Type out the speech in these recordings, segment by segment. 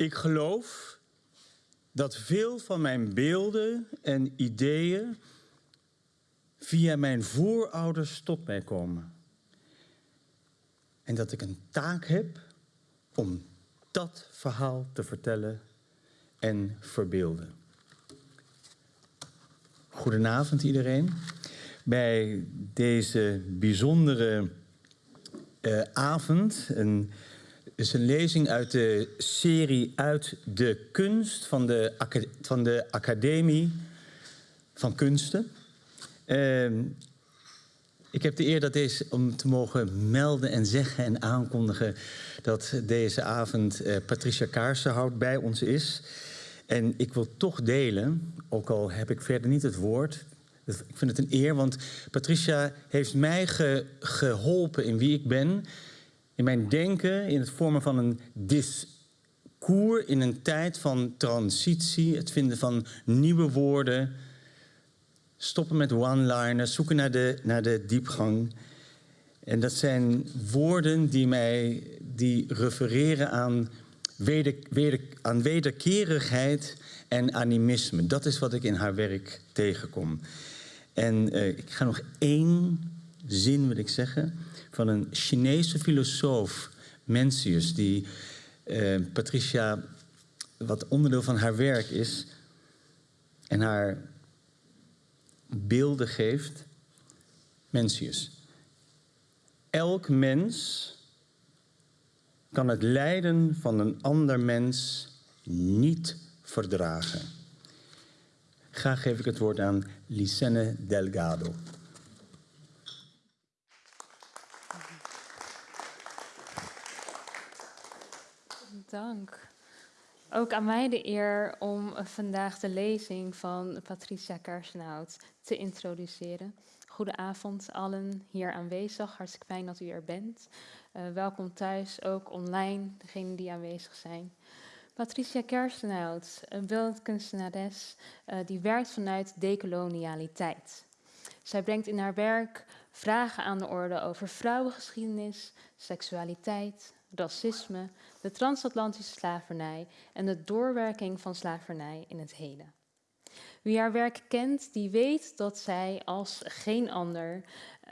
Ik geloof dat veel van mijn beelden en ideeën via mijn voorouders tot mij komen. En dat ik een taak heb om dat verhaal te vertellen en verbeelden. Goedenavond iedereen. Bij deze bijzondere uh, avond, een, is een lezing uit de serie Uit de Kunst van de, van de Academie van Kunsten. Uh, ik heb de eer dat deze, om te mogen melden en zeggen en aankondigen dat deze avond uh, Patricia Kaarsenhout bij ons is. En ik wil toch delen, ook al heb ik verder niet het woord. Ik vind het een eer, want Patricia heeft mij ge, geholpen in wie ik ben. In mijn denken, in het vormen van een discours in een tijd van transitie. Het vinden van nieuwe woorden. Stoppen met one-liners, zoeken naar de, naar de diepgang. En dat zijn woorden die mij die refereren aan weder, aan wederkerigheid en animisme. Dat is wat ik in haar werk tegenkom. En uh, ik ga nog één zin, wil ik zeggen, van een Chinese filosoof, Mencius, die uh, Patricia, wat onderdeel van haar werk is, en haar beelden geeft. Mencius. Elk mens kan het lijden van een ander mens niet verdragen. Graag geef ik het woord aan Licenne Delgado. Dank. Ook aan mij de eer om vandaag de lezing van Patricia Kersenhout te introduceren. Goedenavond allen hier aanwezig. Hartstikke fijn dat u er bent. Uh, welkom thuis, ook online, degenen die aanwezig zijn. Patricia Kerstenhout, een beeldend kunstenares uh, die werkt vanuit decolonialiteit. Zij brengt in haar werk vragen aan de orde over vrouwengeschiedenis, seksualiteit, racisme, de transatlantische slavernij en de doorwerking van slavernij in het heden. Wie haar werk kent, die weet dat zij als geen ander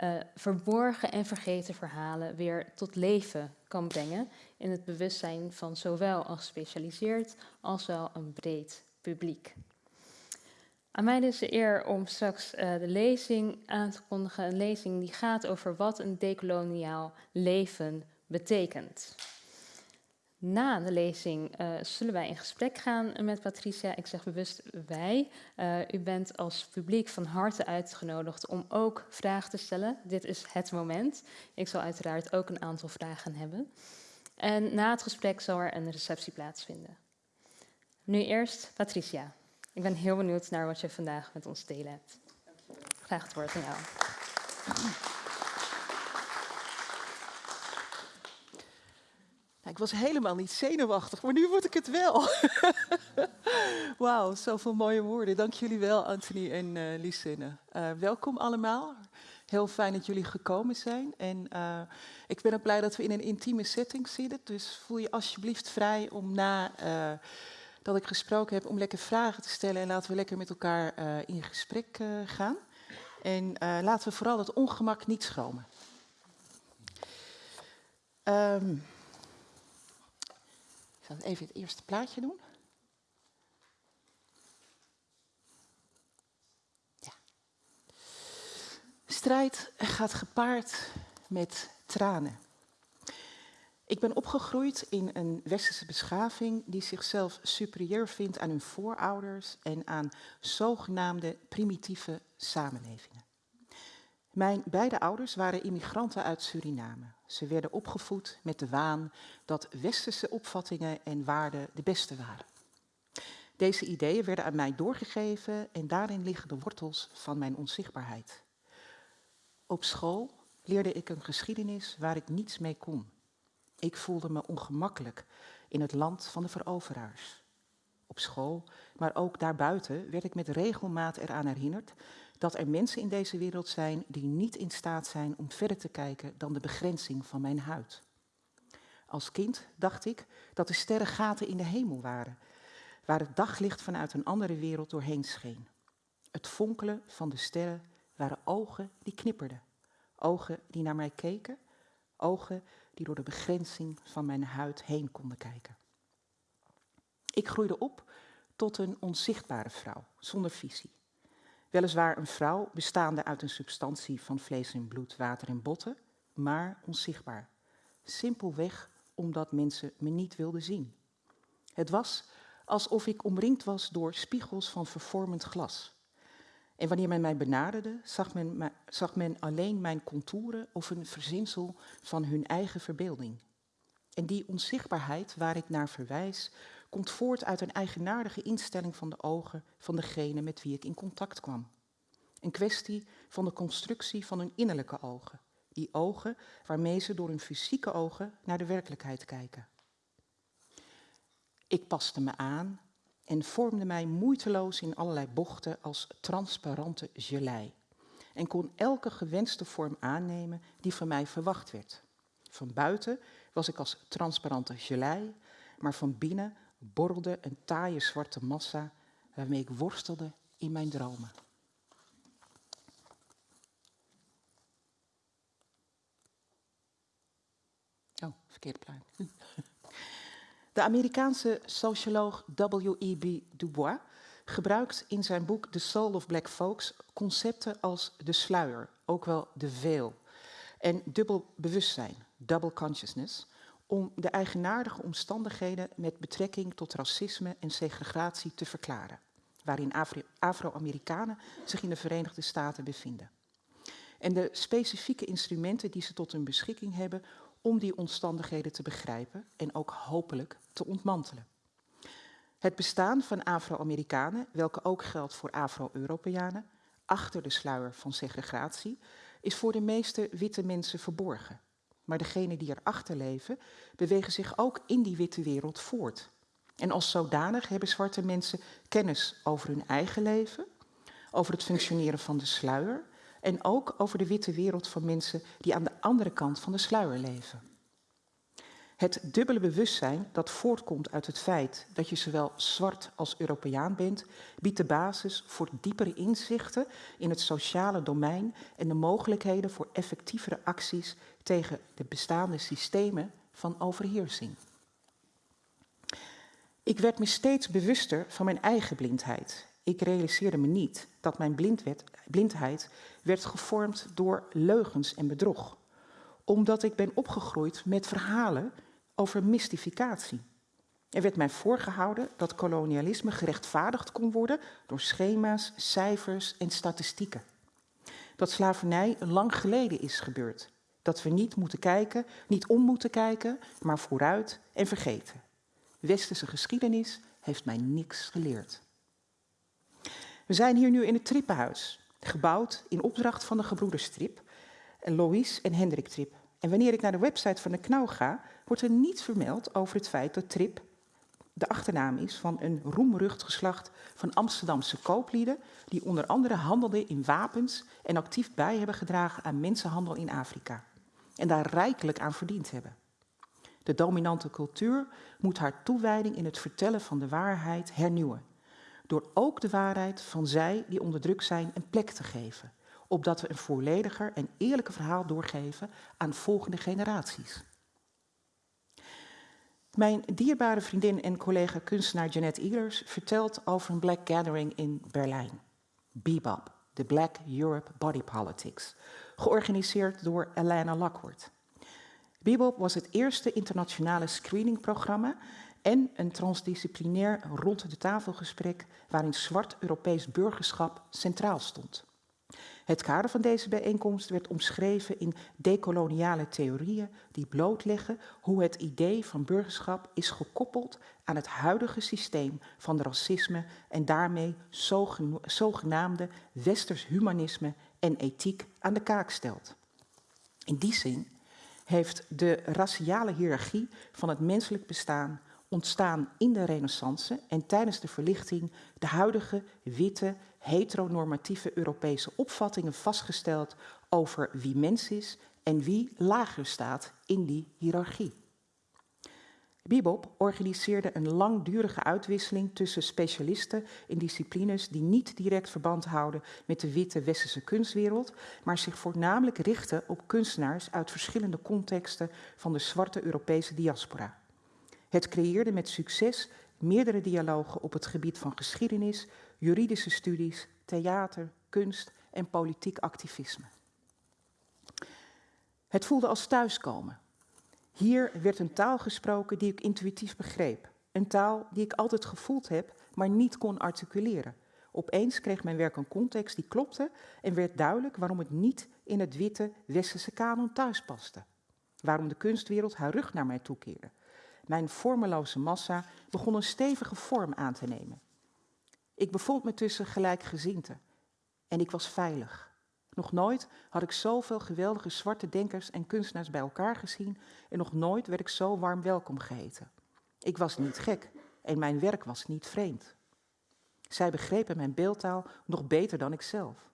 uh, verborgen en vergeten verhalen weer tot leven kan brengen in het bewustzijn van zowel een gespecialiseerd als wel een breed publiek. Aan mij is de eer om straks uh, de lezing aan te kondigen. Een lezing die gaat over wat een decoloniaal leven betekent. Na de lezing uh, zullen wij in gesprek gaan met Patricia. Ik zeg bewust wij. Uh, u bent als publiek van harte uitgenodigd om ook vragen te stellen. Dit is het moment. Ik zal uiteraard ook een aantal vragen hebben. En na het gesprek zal er een receptie plaatsvinden. Nu eerst Patricia. Ik ben heel benieuwd naar wat je vandaag met ons delen hebt. Graag het woord aan jou. Ik was helemaal niet zenuwachtig, maar nu word ik het wel. Wauw, zoveel mooie woorden. Dank jullie wel, Anthony en uh, welkom allemaal. Heel fijn dat jullie gekomen zijn. En uh, ik ben ook blij dat we in een intieme setting zitten. Dus voel je alsjeblieft vrij om na dat ik gesproken heb, om lekker vragen te stellen. En laten we lekker met elkaar in gesprek gaan. En laten we vooral het ongemak niet schromen. Ik zal even het eerste plaatje doen. Ja. Strijd gaat gepaard met tranen. Ik ben opgegroeid in een westerse beschaving die zichzelf superieur vindt aan hun voorouders en aan zogenaamde primitieve samenlevingen. Mijn beide ouders waren immigranten uit Suriname. Ze werden opgevoed met de waan dat westerse opvattingen en waarden de beste waren. Deze ideeën werden aan mij doorgegeven en daarin liggen de wortels van mijn onzichtbaarheid. Op school leerde ik een geschiedenis waar ik niets mee kon. Ik voelde me ongemakkelijk in het land van de veroveraars. Op school, maar ook daarbuiten, werd ik met regelmaat eraan herinnerd dat er mensen in deze wereld zijn die niet in staat zijn om verder te kijken dan de begrenzing van mijn huid. Als kind dacht ik dat de sterren gaten in de hemel waren, waar het daglicht vanuit een andere wereld doorheen scheen. Het fonkelen van de sterren waren ogen die knipperden, ogen die naar mij keken, ogen die door de begrenzing van mijn huid heen konden kijken. Ik groeide op tot een onzichtbare vrouw, zonder visie. Weliswaar een vrouw bestaande uit een substantie van vlees en bloed, water en botten, maar onzichtbaar. Simpelweg omdat mensen me niet wilden zien. Het was alsof ik omringd was door spiegels van vervormend glas. En wanneer men mij benaderde, zag men, zag men alleen mijn contouren of een verzinsel van hun eigen verbeelding. En die onzichtbaarheid waar ik naar verwijs, komt voort uit een eigenaardige instelling van de ogen van degene met wie ik in contact kwam. Een kwestie van de constructie van hun innerlijke ogen. Die ogen waarmee ze door hun fysieke ogen naar de werkelijkheid kijken. Ik paste me aan en vormde mij moeiteloos in allerlei bochten als transparante gelei. En kon elke gewenste vorm aannemen die van mij verwacht werd. Van buiten was ik als transparante gelei, maar van binnen borrelde een taaie zwarte massa waarmee ik worstelde in mijn dromen. Oh, verkeerde plaat. De Amerikaanse socioloog W.E.B. Du Bois gebruikt in zijn boek The Soul of Black Folks concepten als de sluier, ook wel de veil, en dubbel bewustzijn, double consciousness, om de eigenaardige omstandigheden met betrekking tot racisme en segregatie te verklaren, waarin Afro-Amerikanen zich in de Verenigde Staten bevinden. En de specifieke instrumenten die ze tot hun beschikking hebben om die omstandigheden te begrijpen en ook hopelijk te ontmantelen. Het bestaan van Afro-Amerikanen, welke ook geldt voor Afro-Europeanen, achter de sluier van segregatie, is voor de meeste witte mensen verborgen. Maar degenen die erachter leven, bewegen zich ook in die witte wereld voort. En als zodanig hebben zwarte mensen kennis over hun eigen leven, over het functioneren van de sluier en ook over de witte wereld van mensen die aan de andere kant van de sluier leven. Het dubbele bewustzijn dat voortkomt uit het feit dat je zowel zwart als Europeaan bent, biedt de basis voor diepere inzichten in het sociale domein en de mogelijkheden voor effectievere acties tegen de bestaande systemen van overheersing. Ik werd me steeds bewuster van mijn eigen blindheid. Ik realiseerde me niet dat mijn blindheid werd gevormd door leugens en bedrog. Omdat ik ben opgegroeid met verhalen over mystificatie. Er werd mij voorgehouden dat kolonialisme gerechtvaardigd kon worden door schema's, cijfers en statistieken. Dat slavernij lang geleden is gebeurd. Dat we niet moeten kijken, niet om moeten kijken, maar vooruit en vergeten. Westerse geschiedenis heeft mij niks geleerd. We zijn hier nu in het Trippenhuis, gebouwd in opdracht van de gebroeders Trip, Lois en Hendrik Trip. En wanneer ik naar de website van de Knauw ga, wordt er niets vermeld over het feit dat Trip de achternaam is van een roemrucht geslacht van Amsterdamse kooplieden, die onder andere handelden in wapens en actief bij hebben gedragen aan mensenhandel in Afrika. En daar rijkelijk aan verdiend hebben. De dominante cultuur moet haar toewijding in het vertellen van de waarheid hernieuwen. Door ook de waarheid van zij die onder druk zijn een plek te geven. Opdat we een vollediger en eerlijker verhaal doorgeven aan volgende generaties. Mijn dierbare vriendin en collega kunstenaar Jeanette Ehlers vertelt over een Black Gathering in Berlijn. Bebop, de Black Europe Body Politics, georganiseerd door Alana Lockwood. Bebop was het eerste internationale screeningprogramma en een transdisciplinair rond de tafelgesprek waarin zwart Europees burgerschap centraal stond. Het kader van deze bijeenkomst werd omschreven in decoloniale theorieën die blootleggen hoe het idee van burgerschap is gekoppeld aan het huidige systeem van racisme en daarmee zogenaamde westers humanisme en ethiek aan de kaak stelt. In die zin heeft de raciale hiërarchie van het menselijk bestaan ontstaan in de Renaissance en tijdens de verlichting de huidige witte heteronormatieve Europese opvattingen vastgesteld over wie mens is en wie lager staat in die hiërarchie. Bibop organiseerde een langdurige uitwisseling tussen specialisten in disciplines die niet direct verband houden met de witte westerse kunstwereld, maar zich voornamelijk richten op kunstenaars uit verschillende contexten van de zwarte Europese diaspora. Het creëerde met succes meerdere dialogen op het gebied van geschiedenis, juridische studies, theater, kunst en politiek activisme. Het voelde als thuiskomen. Hier werd een taal gesproken die ik intuïtief begreep. Een taal die ik altijd gevoeld heb, maar niet kon articuleren. Opeens kreeg mijn werk een context die klopte en werd duidelijk waarom het niet in het witte westerse kanon thuis paste. Waarom de kunstwereld haar rug naar mij toekeerde. Mijn vormeloze massa begon een stevige vorm aan te nemen. Ik bevond me tussen gelijkgezinten en ik was veilig. Nog nooit had ik zoveel geweldige zwarte denkers en kunstenaars bij elkaar gezien en nog nooit werd ik zo warm welkom geheten. Ik was niet gek en mijn werk was niet vreemd. Zij begrepen mijn beeldtaal nog beter dan ikzelf.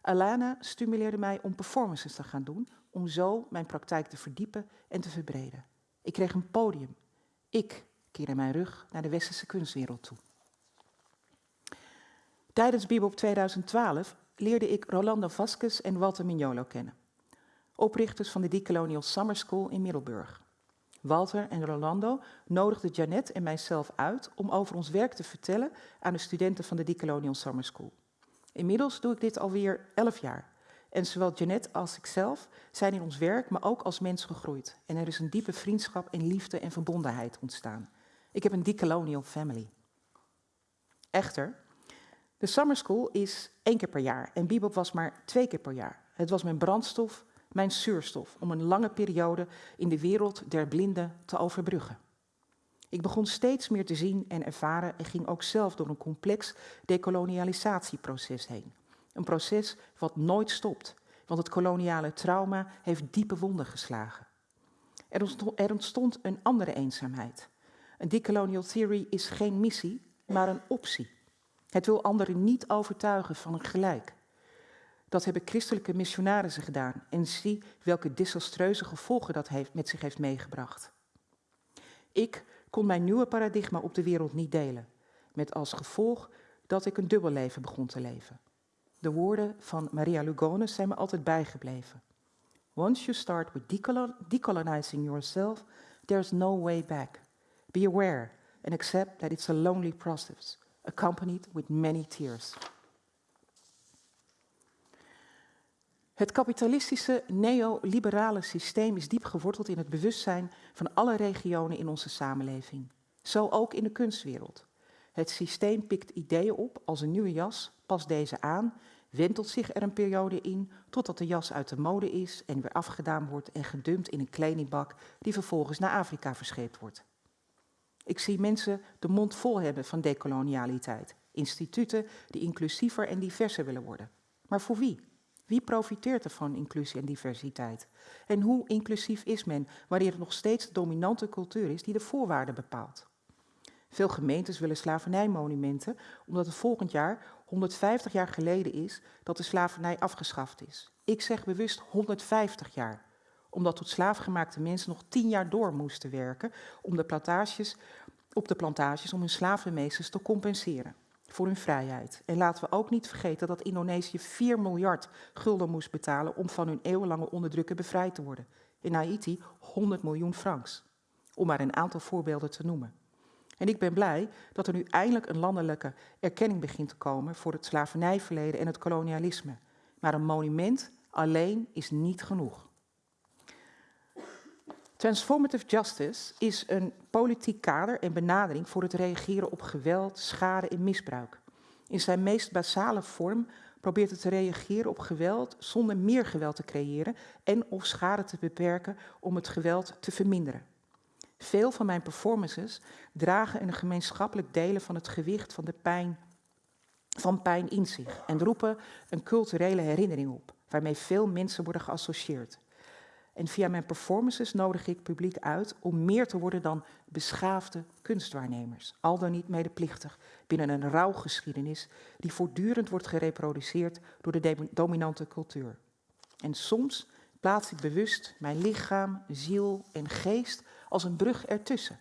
Alana stimuleerde mij om performances te gaan doen, om zo mijn praktijk te verdiepen en te verbreden. Ik kreeg een podium. Ik keerde mijn rug naar de westerse kunstwereld toe. Tijdens Bibop 2012 leerde ik Rolando Vasquez en Walter Mignolo kennen, oprichters van de Decolonial Summer School in Middelburg. Walter en Rolando nodigden Janet en mijzelf uit om over ons werk te vertellen aan de studenten van de Decolonial Summer School. Inmiddels doe ik dit alweer elf jaar. En zowel Janet als ikzelf zijn in ons werk, maar ook als mens gegroeid. En er is een diepe vriendschap en liefde en verbondenheid ontstaan. Ik heb een decolonial family. Echter, de summer school is één keer per jaar en Bibop was maar twee keer per jaar. Het was mijn brandstof, mijn zuurstof, om een lange periode in de wereld der blinden te overbruggen. Ik begon steeds meer te zien en ervaren en ging ook zelf door een complex dekolonialisatieproces heen. Een proces wat nooit stopt, want het koloniale trauma heeft diepe wonden geslagen. Er ontstond een andere eenzaamheid. Een decolonial theory is geen missie, maar een optie. Het wil anderen niet overtuigen van een gelijk. Dat hebben christelijke missionarissen gedaan en zie welke desastreuze gevolgen dat heeft, met zich heeft meegebracht. Ik kon mijn nieuwe paradigma op de wereld niet delen, met als gevolg dat ik een dubbel leven begon te leven. De woorden van Maria Lugones zijn me altijd bijgebleven. Once you start with decolonizing yourself, there's no way back. Be aware and accept that it's a lonely process accompanied with many tears. Het kapitalistische neoliberale systeem is diep geworteld in het bewustzijn van alle regionen in onze samenleving. Zo ook in de kunstwereld. Het systeem pikt ideeën op als een nieuwe jas, past deze aan, wentelt zich er een periode in totdat de jas uit de mode is en weer afgedaan wordt en gedumpt in een kledingbak die vervolgens naar Afrika verscheept wordt. Ik zie mensen de mond vol hebben van decolonialiteit. Instituten die inclusiever en diverser willen worden. Maar voor wie? Wie profiteert er van inclusie en diversiteit? En hoe inclusief is men wanneer het nog steeds de dominante cultuur is die de voorwaarden bepaalt? Veel gemeentes willen slavernijmonumenten omdat het volgend jaar 150 jaar geleden is dat de slavernij afgeschaft is. Ik zeg bewust 150 jaar omdat tot slaafgemaakte mensen nog tien jaar door moesten werken om de plantages, op de plantages om hun slavenmeesters te compenseren voor hun vrijheid. En laten we ook niet vergeten dat Indonesië 4 miljard gulden moest betalen om van hun eeuwenlange onderdrukken bevrijd te worden. In Haiti 100 miljoen francs. Om maar een aantal voorbeelden te noemen. En ik ben blij dat er nu eindelijk een landelijke erkenning begint te komen voor het slavernijverleden en het kolonialisme. Maar een monument alleen is niet genoeg. Transformative justice is een politiek kader en benadering voor het reageren op geweld, schade en misbruik. In zijn meest basale vorm probeert het te reageren op geweld zonder meer geweld te creëren en of schade te beperken om het geweld te verminderen. Veel van mijn performances dragen een gemeenschappelijk delen van het gewicht van de pijn, van pijn in zich en roepen een culturele herinnering op, waarmee veel mensen worden geassocieerd. En via mijn performances nodig ik publiek uit om meer te worden dan beschaafde kunstwaarnemers, al dan niet medeplichtig binnen een rouwgeschiedenis die voortdurend wordt gereproduceerd door de dominante cultuur. En soms plaats ik bewust mijn lichaam, ziel en geest als een brug ertussen,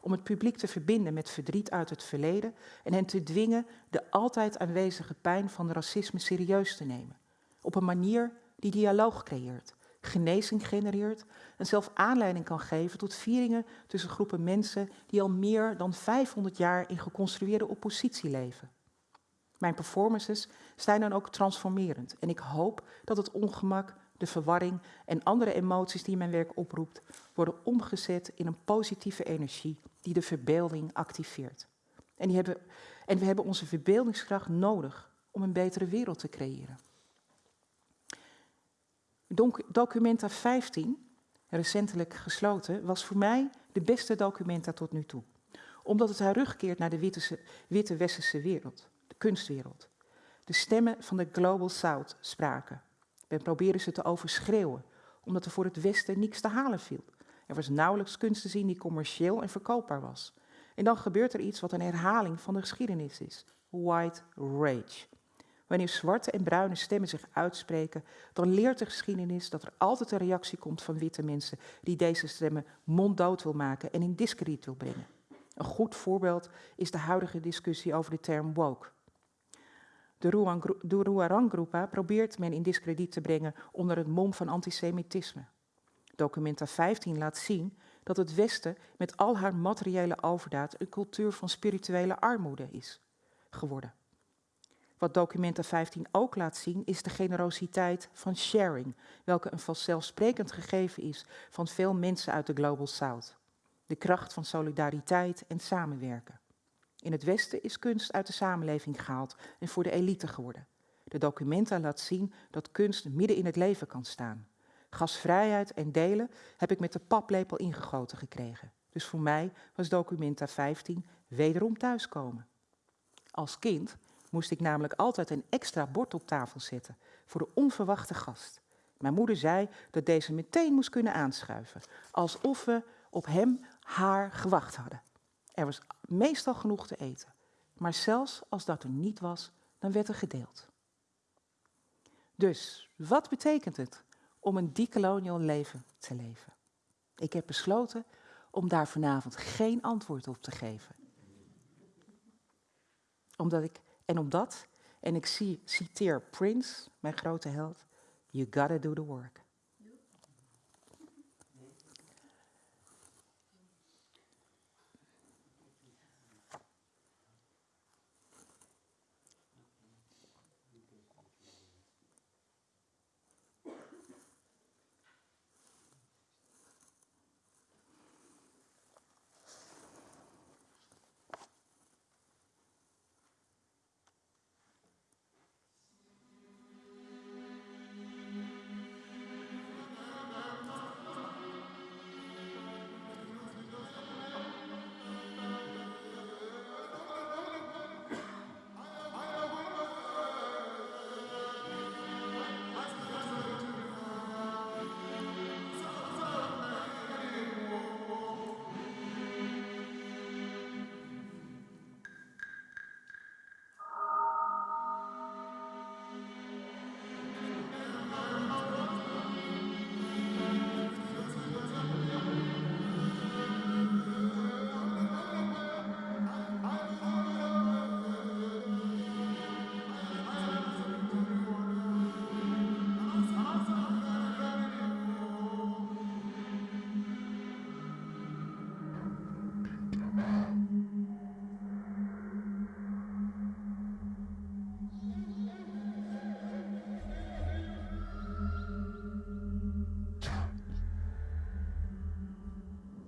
om het publiek te verbinden met verdriet uit het verleden en hen te dwingen de altijd aanwezige pijn van racisme serieus te nemen. Op een manier die dialoog creëert, genezing genereert en zelf aanleiding kan geven tot vieringen tussen groepen mensen die al meer dan 500 jaar in geconstrueerde oppositie leven. Mijn performances zijn dan ook transformerend en ik hoop dat het ongemak, de verwarring en andere emoties die mijn werk oproept, worden omgezet in een positieve energie die de verbeelding activeert. En, die hebben, en we hebben onze verbeeldingskracht nodig om een betere wereld te creëren. Documenta 15, recentelijk gesloten, was voor mij de beste documenta tot nu toe. Omdat het terugkeert naar de witte, witte westerse wereld, de kunstwereld. De stemmen van de Global South spraken. We proberen ze te overschreeuwen, omdat er voor het Westen niets te halen viel. Er was nauwelijks kunst te zien die commercieel en verkoopbaar was. En dan gebeurt er iets wat een herhaling van de geschiedenis is: white rage. Wanneer zwarte en bruine stemmen zich uitspreken, dan leert de geschiedenis dat er altijd een reactie komt van witte mensen die deze stemmen monddood wil maken en in discrediet wil brengen. Een goed voorbeeld is de huidige discussie over de term woke. De Ruarang-groepa probeert men in discrediet te brengen onder het mom van antisemitisme. Documenta 15 laat zien dat het Westen met al haar materiële overdaad een cultuur van spirituele armoede is geworden. Wat Documenta 15 ook laat zien is de generositeit van sharing, welke een vanzelfsprekend gegeven is van veel mensen uit de Global South. De kracht van solidariteit en samenwerken. In het Westen is kunst uit de samenleving gehaald en voor de elite geworden. De documenta laat zien dat kunst midden in het leven kan staan. Gasvrijheid en delen heb ik met de paplepel ingegoten gekregen. Dus voor mij was Documenta 15 wederom thuiskomen. Als kind moest ik namelijk altijd een extra bord op tafel zetten voor de onverwachte gast. Mijn moeder zei dat deze meteen moest kunnen aanschuiven, alsof we op hem, haar gewacht hadden. Er was meestal genoeg te eten, maar zelfs als dat er niet was, dan werd er gedeeld. Dus, wat betekent het om een decolonial leven te leven? Ik heb besloten om daar vanavond geen antwoord op te geven. Omdat ik en omdat, en ik citeer Prince, mijn grote held, you gotta do the work.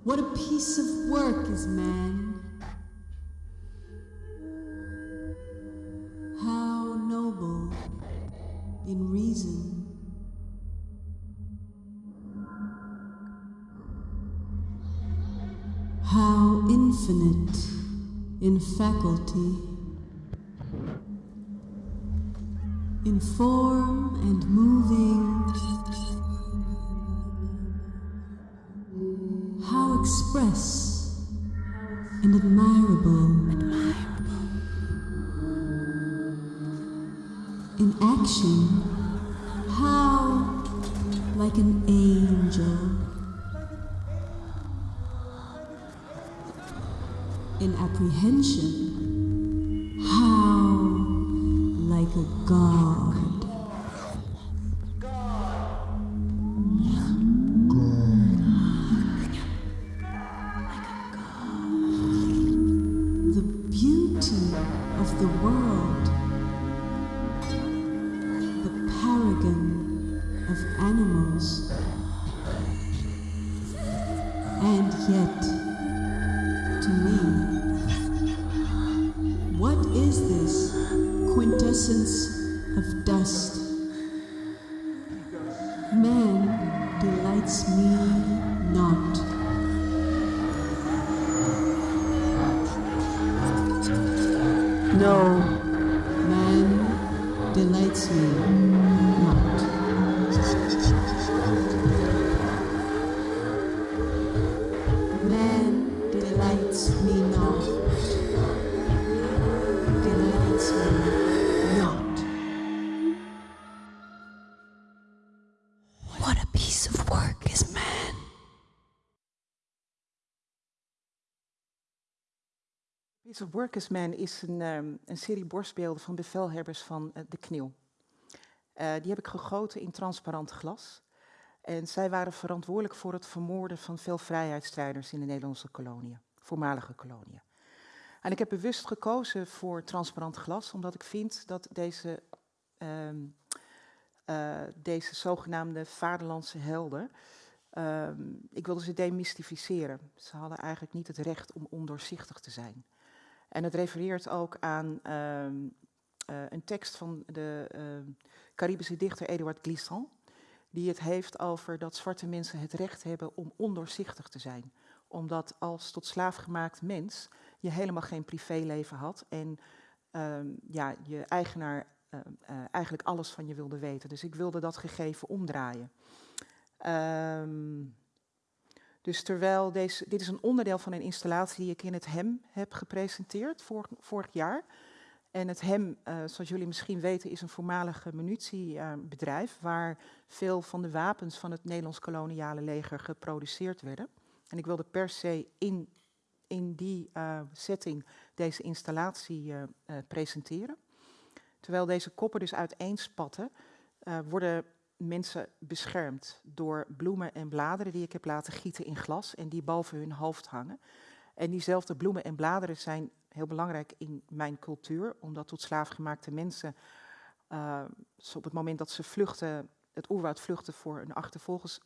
What a piece of work is man. How noble in reason. How infinite in faculty. In form and moving Piece of Workers Man is een, ehm, een serie borstbeelden van bevelhebbers van eh, de KNIL. Eh, die heb ik gegoten in transparant glas. En zij waren verantwoordelijk voor het vermoorden van veel vrijheidsstrijders in de Nederlandse koloniën, voormalige koloniën. En ik heb bewust gekozen voor transparant glas, omdat ik vind dat deze, ehm, eh, deze zogenaamde vaderlandse helden, ehm, ik wilde ze demystificeren. Ze hadden eigenlijk niet het recht om ondoorzichtig te zijn. En het refereert ook aan ehm, eh, een tekst van de ehm, Caribische dichter Eduard Glissant, die het heeft over dat zwarte mensen het recht hebben om ondoorzichtig te zijn. Omdat als tot slaafgemaakt mens je helemaal geen privéleven had en ehm, ja, je eigenaar eh, eigenlijk alles van je wilde weten. Dus ik wilde dat gegeven omdraaien. Ehm, dus terwijl deze, dit is een onderdeel van een installatie die ik in het HEM heb gepresenteerd vorig, jaar. En het HEM, eh, zoals jullie misschien weten, is een voormalige munitiebedrijf waar veel van de wapens van het Nederlands koloniale leger geproduceerd werden. En ik wilde per se in, in die eh, setting deze installatie eh, presenteren. Terwijl deze koppen dus uiteenspatten, eh, worden mensen beschermd door bloemen en bladeren die ik heb laten gieten in glas en die boven hun hoofd hangen. En diezelfde bloemen en bladeren zijn heel belangrijk in mijn cultuur, omdat tot slaafgemaakte mensen uh, op het moment dat ze vluchten, het oerwoud vluchten voor hun achtervolgers,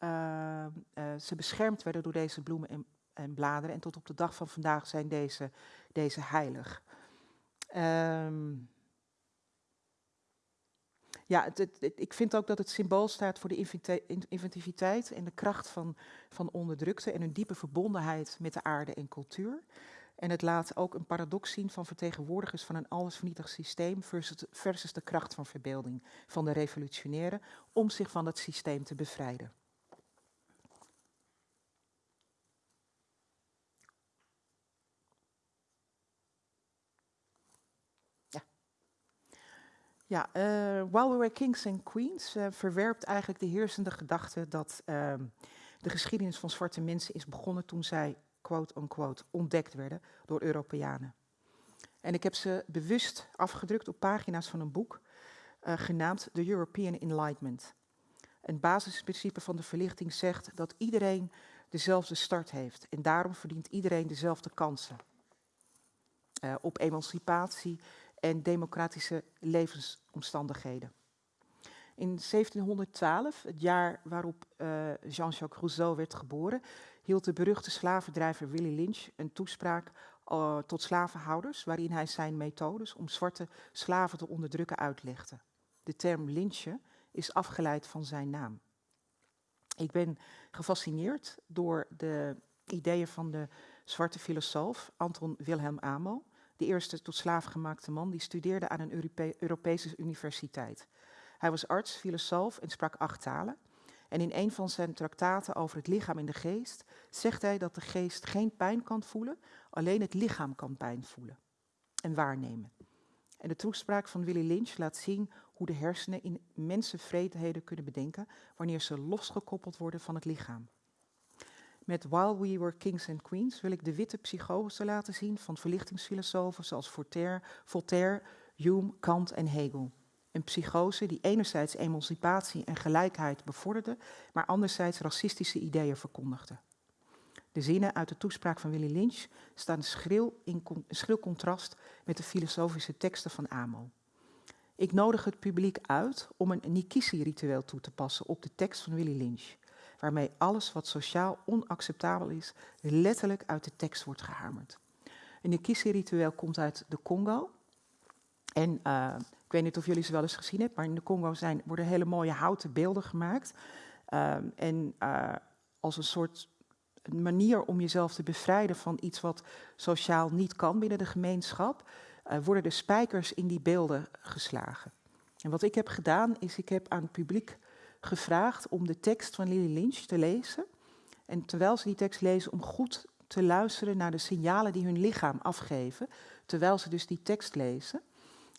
uh, uh, ze beschermd werden door deze bloemen en, en, bladeren. En tot op de dag van vandaag zijn deze, deze heilig. Um, ja, het, ik vind ook dat het symbool staat voor de inventiviteit en de kracht van, van onderdrukte en een diepe verbondenheid met de aarde en cultuur. En het laat ook een paradox zien van vertegenwoordigers van een allesvernietigd systeem versus, versus de kracht van verbeelding van de revolutionairen om zich van het systeem te bevrijden. Ja uh, While We Were Kings and Queens uh, verwerpt eigenlijk de heersende gedachte dat uh, de geschiedenis van zwarte mensen is begonnen toen zij quote-unquote, ontdekt werden door Europeanen. En ik heb ze bewust afgedrukt op pagina's van een boek uh, genaamd The European Enlightenment. Een basisprincipe van de verlichting zegt dat iedereen dezelfde start heeft en daarom verdient iedereen dezelfde kansen op emancipatie en democratische levensomstandigheden. In 1712, het jaar waarop uh, Jean-Jacques Rousseau werd geboren, hield de beruchte slavendrijver Willy Lynch een toespraak uh, tot slavenhouders, waarin hij zijn methodes om zwarte slaven te onderdrukken uitlegde. De term lynchen is afgeleid van zijn naam. Ik ben gefascineerd door de ideeën van de zwarte filosoof Anton Wilhelm Amo, de eerste tot slaaf gemaakte man die studeerde aan een Europe Europese universiteit. Hij was arts, filosoof en sprak acht talen. En in een van zijn traktaten over het lichaam en de geest zegt hij dat de geest geen pijn kan voelen, alleen het lichaam kan pijn voelen en waarnemen. En de toespraak van Willy Lynch laat zien hoe de hersenen immense vreedheden kunnen bedenken wanneer ze losgekoppeld worden van het lichaam. Met While We Were Kings and Queens wil ik de witte psychose laten zien van verlichtingsfilosofen zoals Voltaire, Voltaire, Hume, Kant en Hegel. Een psychose die enerzijds emancipatie en gelijkheid bevorderde, maar anderzijds racistische ideeën verkondigde. De zinnen uit de toespraak van Willy Lynch staan schril in schril contrast met de filosofische teksten van Amo. Ik nodig het publiek uit om een Nikisi-ritueel toe te passen op de tekst van Willy Lynch, waarmee alles wat sociaal onacceptabel is, letterlijk uit de tekst wordt gehamerd. Een Nikisi-ritueel komt uit de Congo. En uh, ik weet niet of jullie ze wel eens gezien hebben, maar in de Congo zijn, worden hele mooie houten beelden gemaakt. Uh, en uh, als een soort manier om jezelf te bevrijden van iets wat sociaal niet kan binnen de gemeenschap, uh, worden de spijkers in die beelden geslagen. En wat ik heb gedaan, is ik heb aan het publiek gevraagd om de tekst van Lily Lynch te lezen. En terwijl ze die tekst lezen, om goed te luisteren naar de signalen die hun lichaam afgeven, terwijl ze dus die tekst lezen.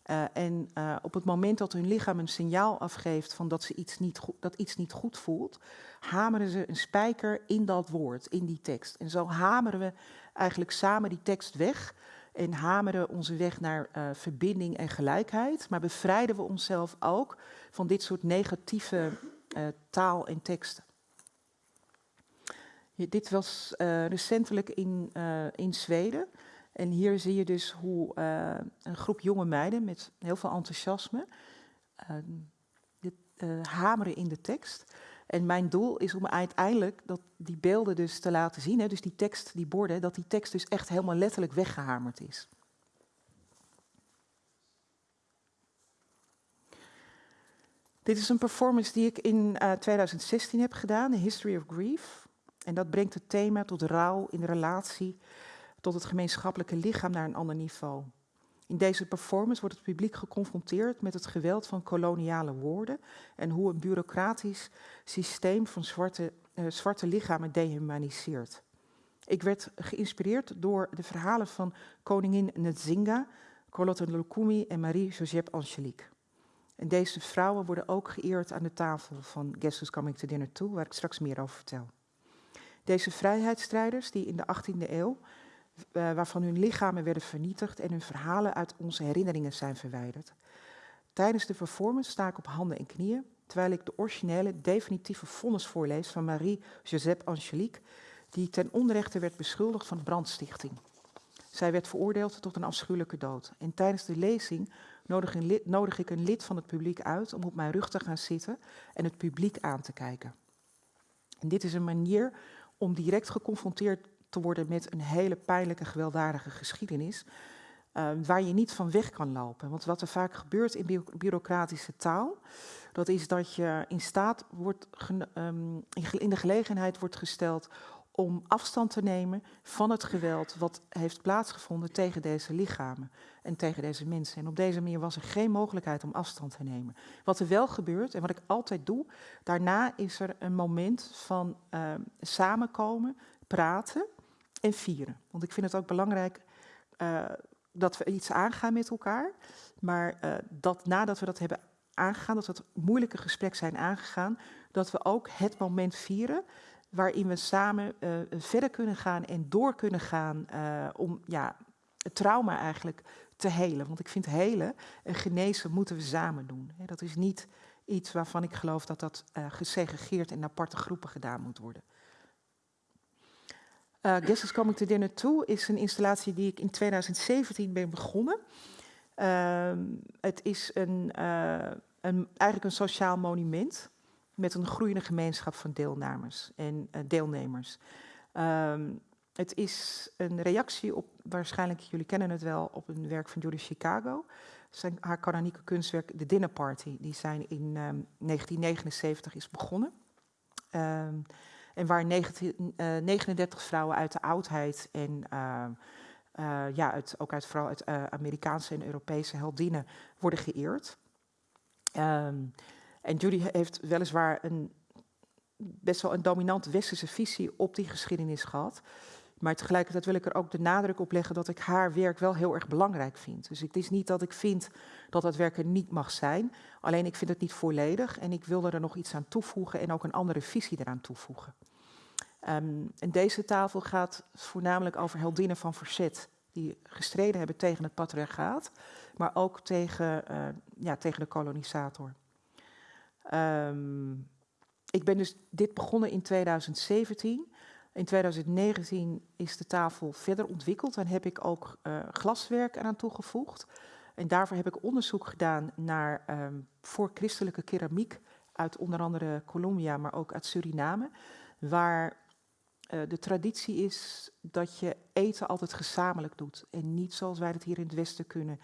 Uh, en uh, op het moment dat hun lichaam een signaal afgeeft van dat, ze iets niet dat iets niet goed voelt, hameren ze een spijker in dat woord, in die tekst. En zo hameren we eigenlijk samen die tekst weg en hameren onze weg naar uh, verbinding en gelijkheid, maar bevrijden we onszelf ook van dit soort negatieve taal en teksten. Dit was recentelijk in, in Zweden. En hier zie je dus hoe een groep jonge meiden met heel veel enthousiasme uh, dit, hameren in de tekst. En mijn doel is om uiteindelijk dat die beelden dus te laten zien, hè, dus die tekst, die borden, dat die tekst dus echt helemaal letterlijk weggehamerd is. Dit is een performance die ik in 2016 heb gedaan, The History of Grief. En dat brengt het thema tot rouw in relatie tot het gemeenschappelijke lichaam naar een ander niveau. In deze performance wordt het publiek geconfronteerd met het geweld van koloniale woorden en hoe een bureaucratisch systeem van zwarte, uh, zwarte lichamen dehumaniseert. Ik werd geïnspireerd door de verhalen van koningin Nzinga, Carlotte Lukumi en Marie-Joseph Angelique. En deze vrouwen worden ook geëerd aan de tafel van Guess Who's Coming to Dinner Too, waar ik straks meer over vertel. Deze vrijheidsstrijders die in de 18e eeuw waarvan hun lichamen werden vernietigd en hun verhalen uit onze herinneringen zijn verwijderd. Tijdens de performance sta ik op handen en knieën, terwijl ik de originele, definitieve vonnis voorlees van Marie-Joseph Angelique, die ten onrechte werd beschuldigd van brandstichting. Zij werd veroordeeld tot een afschuwelijke dood. En tijdens de lezing nodig, lid, nodig ik een lid van het publiek uit om op mijn rug te gaan zitten en het publiek aan te kijken. En dit is een manier om direct geconfronteerd te worden met een hele pijnlijke, gewelddadige geschiedenis. Uh, waar je niet van weg kan lopen. Want wat er vaak gebeurt in bureaucratische taal, dat is dat je in staat wordt, um, in de gelegenheid wordt gesteld om afstand te nemen van het geweld wat heeft plaatsgevonden tegen deze lichamen en tegen deze mensen. En op deze manier was er geen mogelijkheid om afstand te nemen. Wat er wel gebeurt en wat ik altijd doe, daarna is er een moment van uh, samenkomen, praten en vieren. Want ik vind het ook belangrijk uh, dat we iets aangaan met elkaar. Maar uh, dat nadat we dat hebben aangegaan, dat we het moeilijke gesprek zijn aangegaan, dat we ook het moment vieren waarin we samen uh, verder kunnen gaan en door kunnen gaan om ja, het trauma eigenlijk te helen. Want ik vind helen en genezen moeten we samen doen. Dat is niet iets waarvan ik geloof dat dat gesegregeerd in aparte groepen gedaan moet worden. Uh, Guess is Coming to Dinner 2 is een installatie die ik in 2017 ben begonnen. Uh, het is een, uh, een, eigenlijk een sociaal monument met een groeiende gemeenschap van deelnemers. En, uh, deelnemers. Um, het is een reactie op, waarschijnlijk jullie kennen het wel, op een werk van Judy Chicago. Zijn, haar kanonieke kunstwerk The Dinner Party, die zijn in um, 1979 is begonnen. En waar 19, uh, 39 vrouwen uit de oudheid en uh, uh, ja, uit, ook uit, vooral uit uh, Amerikaanse en Europese heldinnen worden geëerd. Um, en Judy heeft weliswaar een, best wel een dominante westerse visie op die geschiedenis gehad. Maar tegelijkertijd wil ik er ook de nadruk op leggen dat ik haar werk wel heel erg belangrijk vind. Dus het is niet dat ik vind dat dat werk er niet mag zijn. Alleen ik vind het niet volledig en ik wilde er nog iets aan toevoegen en ook een andere visie eraan toevoegen. Ehm, en deze tafel gaat voornamelijk over heldinnen van verzet die gestreden hebben tegen het patriarchaat, maar ook tegen, uh, ja, tegen de kolonisator. Um, ik ben dus dit begonnen in 2017. In 2019 is de tafel verder ontwikkeld en heb ik ook uh, glaswerk eraan toegevoegd. En daarvoor heb ik onderzoek gedaan naar um, voorchristelijke keramiek uit onder andere Colombia, maar ook uit Suriname, waar uh, de traditie is dat je eten altijd gezamenlijk doet en niet zoals wij het hier in het Westen kunnen,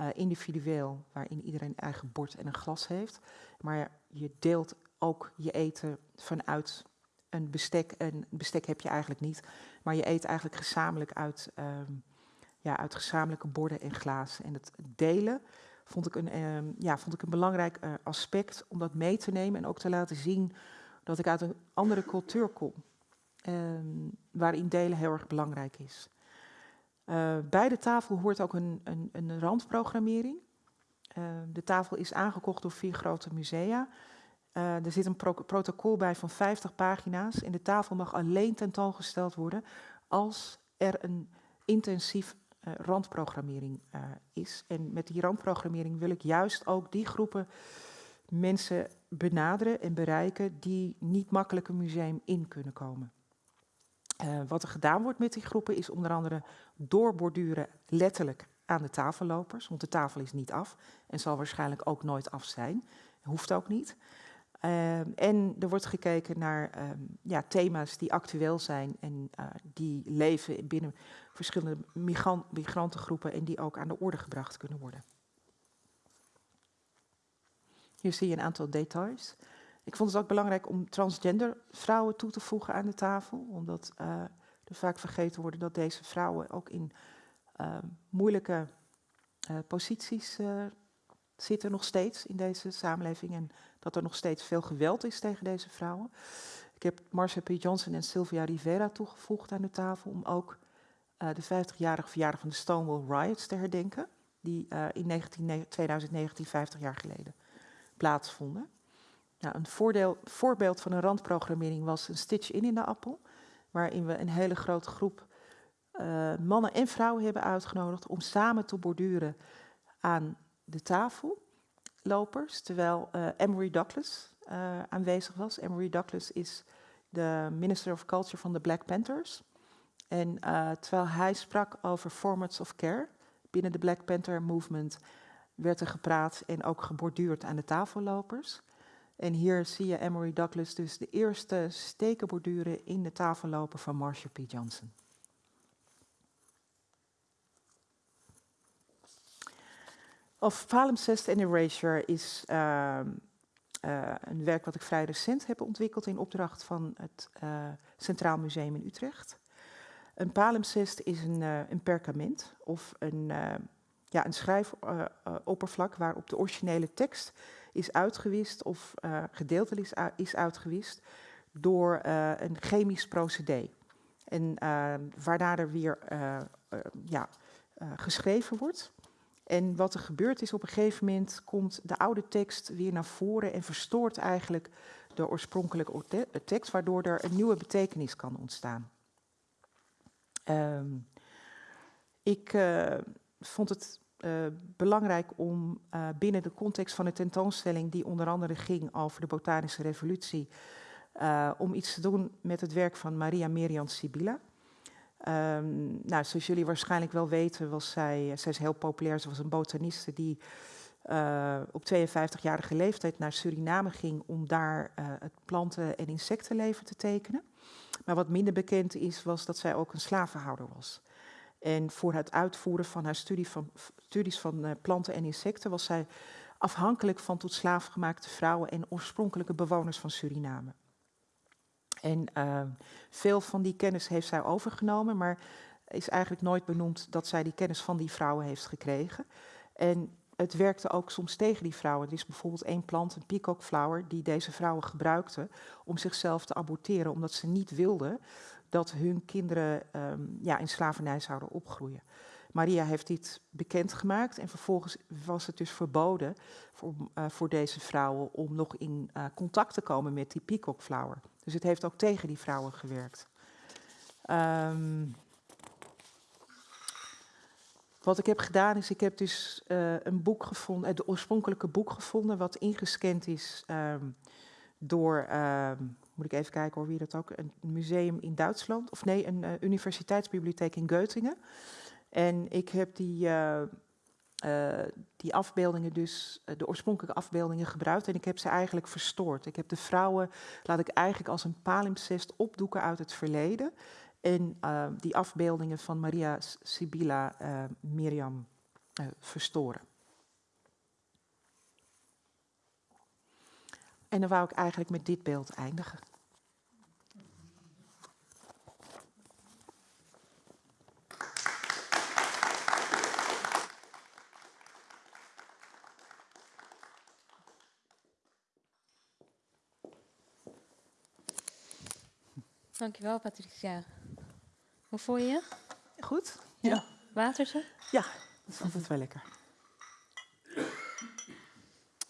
uh, individueel, waarin iedereen een eigen bord en een glas heeft, maar je deelt ook je eten vanuit een bestek. En bestek heb je eigenlijk niet, maar je eet eigenlijk gezamenlijk uit, um, ja, uit gezamenlijke borden en glazen. En het delen vond ik een, um, ja, vond ik een belangrijk uh, aspect om dat mee te nemen en ook te laten zien dat ik uit een andere cultuur kom, um, waarin delen heel erg belangrijk is. Uh, bij de tafel hoort ook een, een, een randprogrammering. Uh, de tafel is aangekocht door vier grote musea. Uh, er zit een pro protocol bij van 50 pagina's. En de tafel mag alleen tentoongesteld worden als er een intensief uh, randprogrammering is. En met die randprogrammering wil ik juist ook die groepen mensen benaderen en bereiken die niet makkelijk een museum in kunnen komen. Wat er gedaan wordt met die groepen is onder andere doorborduren letterlijk aan de tafellopers, want de tafel is niet af en zal waarschijnlijk ook nooit af zijn. Hoeft ook niet. Um, en er wordt gekeken naar um, ja, thema's die actueel zijn en uh, die leven binnen verschillende migrant migrantengroepen en die ook aan de orde gebracht kunnen worden. Hier zie je een aantal details. Ik vond het ook belangrijk om transgender vrouwen toe te voegen aan de tafel, omdat uh, er vaak vergeten wordt dat deze vrouwen ook in uh, moeilijke posities zitten nog steeds in deze samenleving en dat er nog steeds veel geweld is tegen deze vrouwen. Ik heb Marcia P. Johnson en Sylvia Rivera toegevoegd aan de tafel om ook de 50-jarige verjaardag van de Stonewall Riots te herdenken, die in 19, 2019, 50 jaar geleden, plaatsvonden. Nou, een voorbeeld van een randprogrammering was een Stitch In in de Appel, waarin we een hele grote groep uh, mannen en vrouwen hebben uitgenodigd om samen te borduren aan de tafellopers, terwijl uh, Emory Douglas uh, aanwezig was. Emory Douglas is de Minister of Culture van de Black Panthers. En terwijl hij sprak over formats of care binnen de Black Panther movement, werd er gepraat en ook geborduurd aan de tafellopers. En hier zie je Emory Douglas dus de eerste steken borduren in de tafelloper van Marsha P. Johnson. Of palimpsest and erasure is uh, uh, een werk wat ik vrij recent heb ontwikkeld in opdracht van het uh, Centraal Museum in Utrecht. Een palimpsest is een, uh, een perkament of een, ja, een schrijfoppervlak waarop de originele tekst is uitgewist of gedeeltelijk is, is uitgewist door een chemisch procedé. En waarna er weer ja, geschreven wordt. En wat er gebeurt is, op een gegeven moment komt de oude tekst weer naar voren en verstoort eigenlijk de oorspronkelijke tekst, waardoor er een nieuwe betekenis kan ontstaan. Um, ik uh, vond het uh, belangrijk om uh, binnen de context van de tentoonstelling, die onder andere ging over de botanische revolutie, om iets te doen met het werk van Maria Merian Sibilla. Um, nou, zoals jullie waarschijnlijk wel weten, was zij, zij is heel populair. Ze was een botaniste die op 52-jarige leeftijd naar Suriname ging om daar het planten- en insectenleven te tekenen. Maar wat minder bekend is, was dat zij ook een slavenhouder was. En voor het uitvoeren van haar studie van, studies van uh, planten en insecten was zij afhankelijk van tot slaaf gemaakte vrouwen en oorspronkelijke bewoners van Suriname. En uh, veel van die kennis heeft zij overgenomen, maar is eigenlijk nooit benoemd dat zij die kennis van die vrouwen heeft gekregen. En het werkte ook soms tegen die vrouwen. Er is bijvoorbeeld één plant, een peacock flower, die deze vrouwen gebruikten om zichzelf te aborteren, omdat ze niet wilden dat hun kinderen um, ja, in slavernij zouden opgroeien. Maria heeft dit bekendgemaakt en vervolgens was het dus verboden voor, uh, voor deze vrouwen om nog in uh, contact te komen met die peacock flower. Dus het heeft ook tegen die vrouwen gewerkt. Um, wat ik heb gedaan is, ik heb dus uh, een boek gevonden, het oorspronkelijke boek gevonden, wat ingescand is um, door, moet ik even kijken hoor, wie dat ook, een museum in Duitsland, of nee, een uh, universiteitsbibliotheek in Göttingen. En ik heb die, uh, die afbeeldingen dus, de oorspronkelijke afbeeldingen gebruikt en ik heb ze eigenlijk verstoord. Ik heb de vrouwen, laat ik eigenlijk als een palimpsest opdoeken uit het verleden en die afbeeldingen van Maria Sibylla Miriam verstoren. En dan wou ik eigenlijk met dit beeld eindigen. Dankjewel, Patricia. Hoe voel je je? Goed. Ja. ja. Watertje? Ja, dat vond het wel lekker.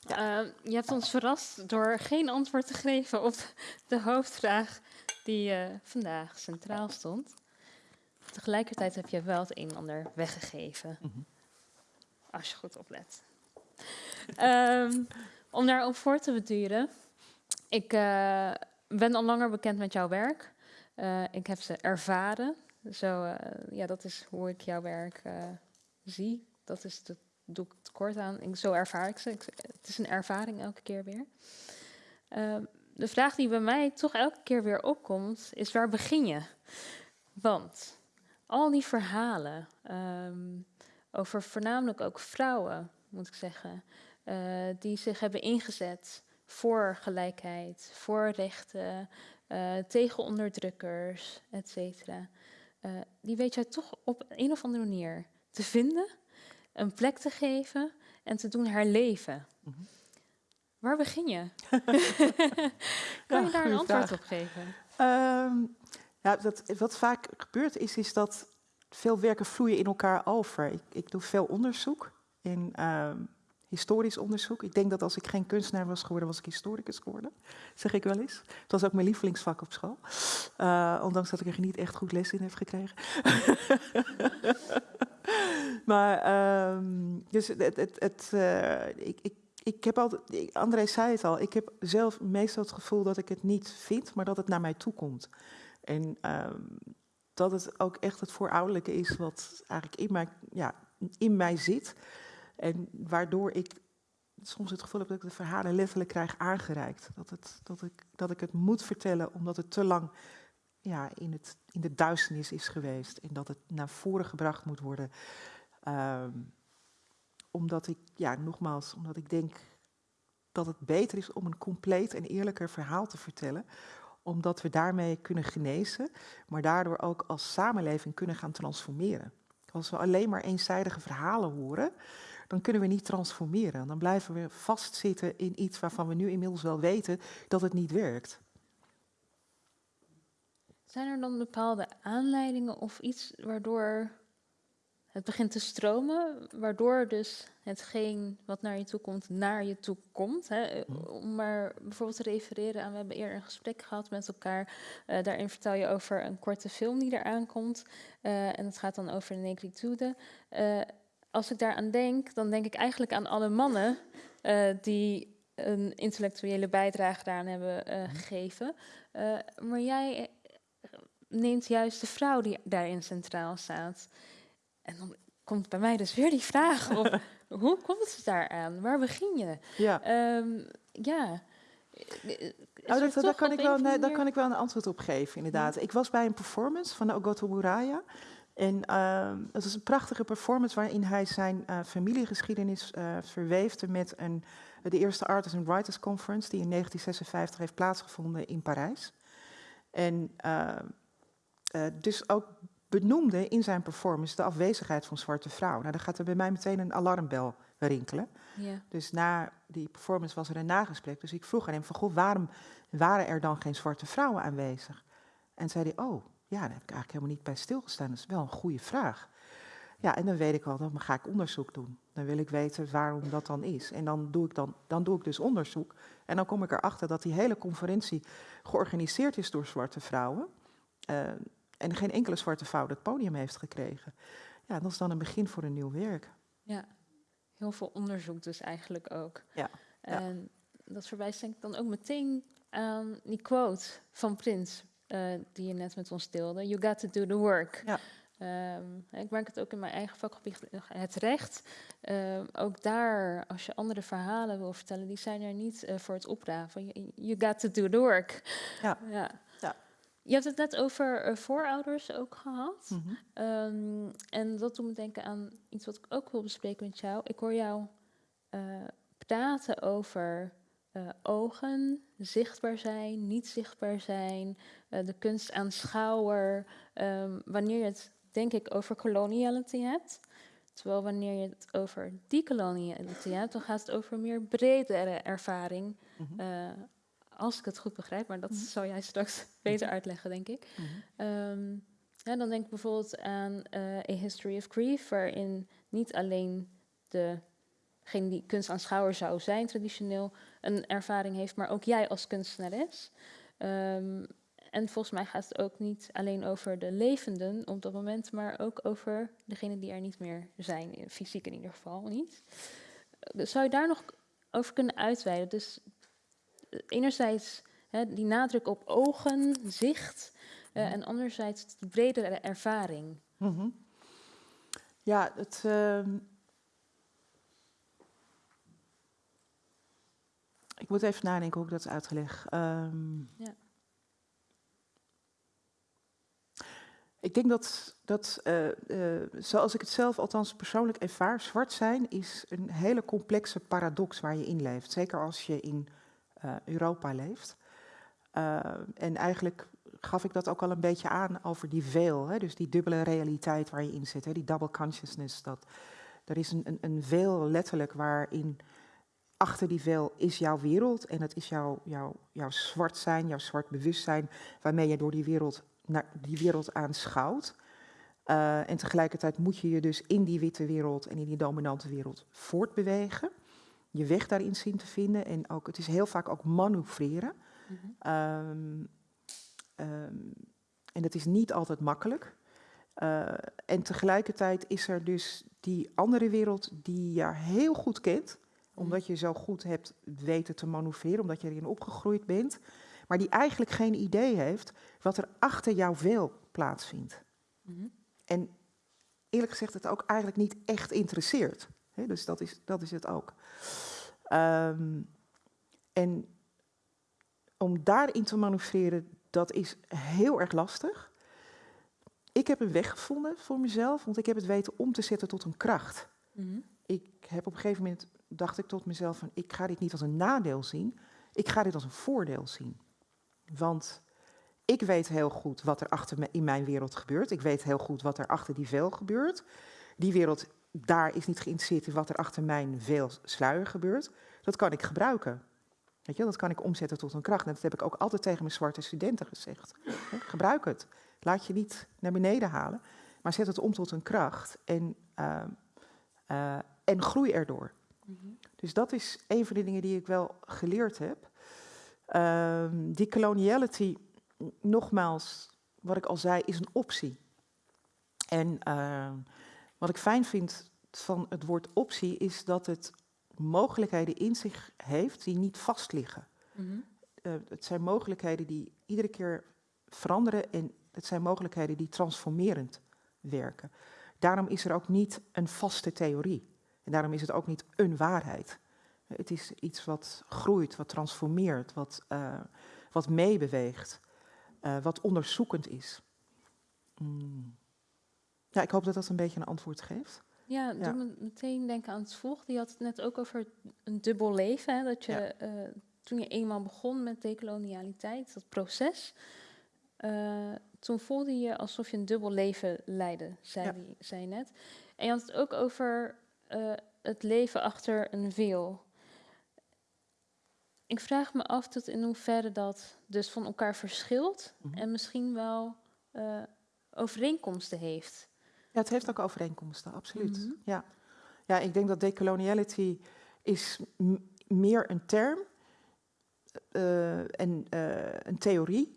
Ja. Uh, je hebt ons verrast door geen antwoord te geven op de hoofdvraag die uh, vandaag centraal stond. Tegelijkertijd heb je wel het een en ander weggegeven. Mm -hmm. Als je goed oplet. um, om daarop voor te beduren. Ik uh, ben al langer bekend met jouw werk. Uh, ik heb ze ervaren. Zo, ja, dat is hoe ik jouw werk zie. Dat is de, doe ik tekort aan. Ik, zo ervaar ik ze. Het is een ervaring elke keer weer. de vraag die bij mij toch elke keer weer opkomt, is waar begin je? Want al die verhalen um, over voornamelijk ook vrouwen, moet ik zeggen, die zich hebben ingezet voor gelijkheid, voor rechten, uh, tegen onderdrukkers, et cetera. Uh, die weet jij toch op een of andere manier te vinden, een plek te geven en te doen herleven. Mm -hmm. Waar begin je? kan je daar een antwoord vraag. op geven? Um, ja, dat, wat vaak gebeurt is, is dat veel werken vloeien in elkaar over. Ik, ik doe veel onderzoek in um, historisch onderzoek. Ik denk dat als ik geen kunstenaar was geworden, was ik historicus geworden. Zeg ik wel eens. Het was ook mijn lievelingsvak op school. Uh, ondanks dat ik er niet echt goed les in heb gekregen. maar, um, dus het, het, uh, ik, ik, ik heb altijd, André zei het al, ik heb zelf meestal het gevoel dat ik het niet vind, maar dat het naar mij toe komt. En um, dat het ook echt het voorouderlijke is wat eigenlijk in mij, ja, in mij zit. En waardoor ik soms het gevoel heb dat ik de verhalen letterlijk krijg aangereikt. Dat, het, dat, ik, dat ik het moet vertellen omdat het te lang ja, in, het, in de duisternis is geweest. En dat het naar voren gebracht moet worden. Um, omdat ik, ja, nogmaals, omdat ik denk dat het beter is om een compleet en eerlijker verhaal te vertellen. Omdat we daarmee kunnen genezen, maar daardoor ook als samenleving kunnen gaan transformeren. Als we alleen maar eenzijdige verhalen horen, dan kunnen we niet transformeren. Dan blijven we vastzitten in iets waarvan we nu inmiddels wel weten dat het niet werkt. Zijn er dan bepaalde aanleidingen of iets waardoor het begint te stromen, waardoor dus hetgeen wat naar je toe komt, naar je toe komt. Hè? Om maar bijvoorbeeld te refereren aan, we hebben eerder een gesprek gehad met elkaar. Uh, daarin vertel je over een korte film die eraan komt. Uh, en het gaat dan over de negritude. Uh, als ik daaraan denk, dan denk ik eigenlijk aan alle mannen die een intellectuele bijdrage daaraan hebben gegeven. maar jij neemt juist de vrouw die daarin centraal staat. En dan komt bij mij dus weer die vraag op, hoe komt het daaraan? Waar begin je? Ja. Um, ja. Nou, dat, daar, kan ik wel, nee, daar kan ik wel een antwoord op geven, inderdaad. Ja. Ik was bij een performance van Ogoto Muraya. En uh, het was een prachtige performance waarin hij zijn uh, familiegeschiedenis uh, verweefde met een, de eerste Artists and Writers Conference, die in 1956 heeft plaatsgevonden in Parijs. En uh, dus ook benoemde in zijn performance de afwezigheid van zwarte vrouwen. Nou, dan gaat er bij mij meteen een alarmbel rinkelen. Ja. Dus na die performance was er een nagesprek. Dus ik vroeg aan hem van, goh, waarom waren er dan geen zwarte vrouwen aanwezig? En zei hij, oh, ja, daar heb ik eigenlijk helemaal niet bij stilgestaan. Dat is wel een goede vraag. Ja, en dan weet ik al, dan ga ik onderzoek doen. Dan wil ik weten waarom dat dan is. En dan doe ik, dan, dan doe ik dus onderzoek. En dan kom ik erachter dat die hele conferentie georganiseerd is door zwarte vrouwen. Uh, en geen enkele zwarte vrouw het podium heeft gekregen. Ja, dat is dan een begin voor een nieuw werk. Ja, heel veel onderzoek dus eigenlijk ook. Ja. En dat verwijst denk ik dan ook meteen aan die quote van Prins, uh, die je net met ons deelde. You got to do the work. Ja. Um, ik merk het ook in mijn eigen vakgebied, het recht. Um, ook daar, als je andere verhalen wil vertellen, die zijn er niet uh, voor het opraven. You, you, got to do the work. Ja. ja. ja. Je hebt het net over uh, voorouders ook gehad. Mm -hmm. um, en dat doet me denken aan iets wat ik ook wil bespreken met jou. Ik hoor jou uh, praten over uh, ogen, zichtbaar zijn, niet zichtbaar zijn, de kunst aanschouwer. Um, wanneer je het, denk ik, over coloniality hebt. Terwijl wanneer je het over decoloniality hebt, dan gaat het over meer bredere ervaring. Mm -hmm als ik het goed begrijp, maar dat mm -hmm. zal jij straks beter uitleggen, denk ik. Mm -hmm. um, ja, dan denk ik bijvoorbeeld aan uh, A History of Grief, waarin niet alleen degene die kunstaanschouwer zou zijn, traditioneel, een ervaring heeft, maar ook jij als kunstenares. Um, en volgens mij gaat het ook niet alleen over de levenden op dat moment, maar ook over degenen die er niet meer zijn, fysiek in ieder geval niet. Dus zou je daar nog over kunnen uitweiden? Dus enerzijds hè, die nadruk op ogen, zicht, uh, en anderzijds de bredere ervaring. Mm -hmm. Ja, het. Uh, ik moet even nadenken hoe ik dat uitleg. Um, ja. Ik denk dat, dat uh, uh, zoals ik het zelf althans persoonlijk ervaar, zwart zijn is een hele complexe paradox waar je in leeft. Zeker als je in uh, Europa leeft. Uh, en eigenlijk gaf ik dat ook al een beetje aan over die veel, hè, dus die dubbele realiteit waar je in zit, hè, die double consciousness. Dat, er is een, een, een veel letterlijk waarin achter die veel is jouw wereld en het is jouw, jouw, jouw zwart zijn, jouw zwart bewustzijn, waarmee je door die wereld, naar die wereld aanschouwt. Uh, en tegelijkertijd moet je je dus in die witte wereld en in die dominante wereld voortbewegen je weg daarin zien te vinden. En ook, het is heel vaak ook manoeuvreren. Mm -hmm. um, um, en dat is niet altijd makkelijk. Uh, en tegelijkertijd is er dus die andere wereld die je heel goed kent. Omdat je zo goed hebt weten te manoeuvreren, omdat je erin opgegroeid bent. Maar die eigenlijk geen idee heeft wat er achter jouw veel plaatsvindt. Mm -hmm. En eerlijk gezegd het ook eigenlijk niet echt interesseert. He, dus dat is, dat is het ook. Um, en om daarin te manoeuvreren, dat is heel erg lastig. Ik heb een weg gevonden voor mezelf, want ik heb het weten om te zetten tot een kracht. Mm -hmm. Ik heb op een gegeven moment, dacht ik tot mezelf van, ik ga dit niet als een nadeel zien, ik ga dit als een voordeel zien. Want ik weet heel goed wat er achter me in mijn wereld gebeurt. Ik weet heel goed wat er achter die veel gebeurt. Die wereld daar is niet geïnteresseerd in wat er achter mijn veel sluier gebeurt. Dat kan ik gebruiken. Weet je, dat kan ik omzetten tot een kracht. En dat heb ik ook altijd tegen mijn zwarte studenten gezegd. Gebruik het. Laat je niet naar beneden halen, maar zet het om tot een kracht en, uh, uh, en groei erdoor. Mm -hmm. Dus dat is een van de dingen die ik wel geleerd heb. Uh, die coloniality, nogmaals, wat ik al zei, is een optie. En wat ik fijn vind van het woord optie is dat het mogelijkheden in zich heeft die niet vast liggen. Mm -hmm. uh, het zijn mogelijkheden die iedere keer veranderen en het zijn mogelijkheden die transformerend werken. Daarom is er ook niet een vaste theorie. En daarom is het ook niet een waarheid. Het is iets wat groeit, wat transformeert, wat, uh, wat meebeweegt, uh, wat onderzoekend is. Mm. Ja, ik hoop dat dat een beetje een antwoord geeft. Ja, doe me meteen denken aan het volgende. Je had het net ook over een dubbel leven. Hè? Dat je ja. uh, toen je eenmaal begon met decolonialiteit, dat proces, uh, toen voelde je alsof je een dubbel leven leidde, zei, ja. die, zei je net. En je had het ook over uh, het leven achter een veel. Ik vraag me af tot in hoeverre dat dus van elkaar verschilt mm -hmm. en misschien wel overeenkomsten heeft. Ja, het heeft ook overeenkomsten, absoluut. Mhm. ja. ja, ik denk dat decoloniality is meer een term eh, en eh, een theorie.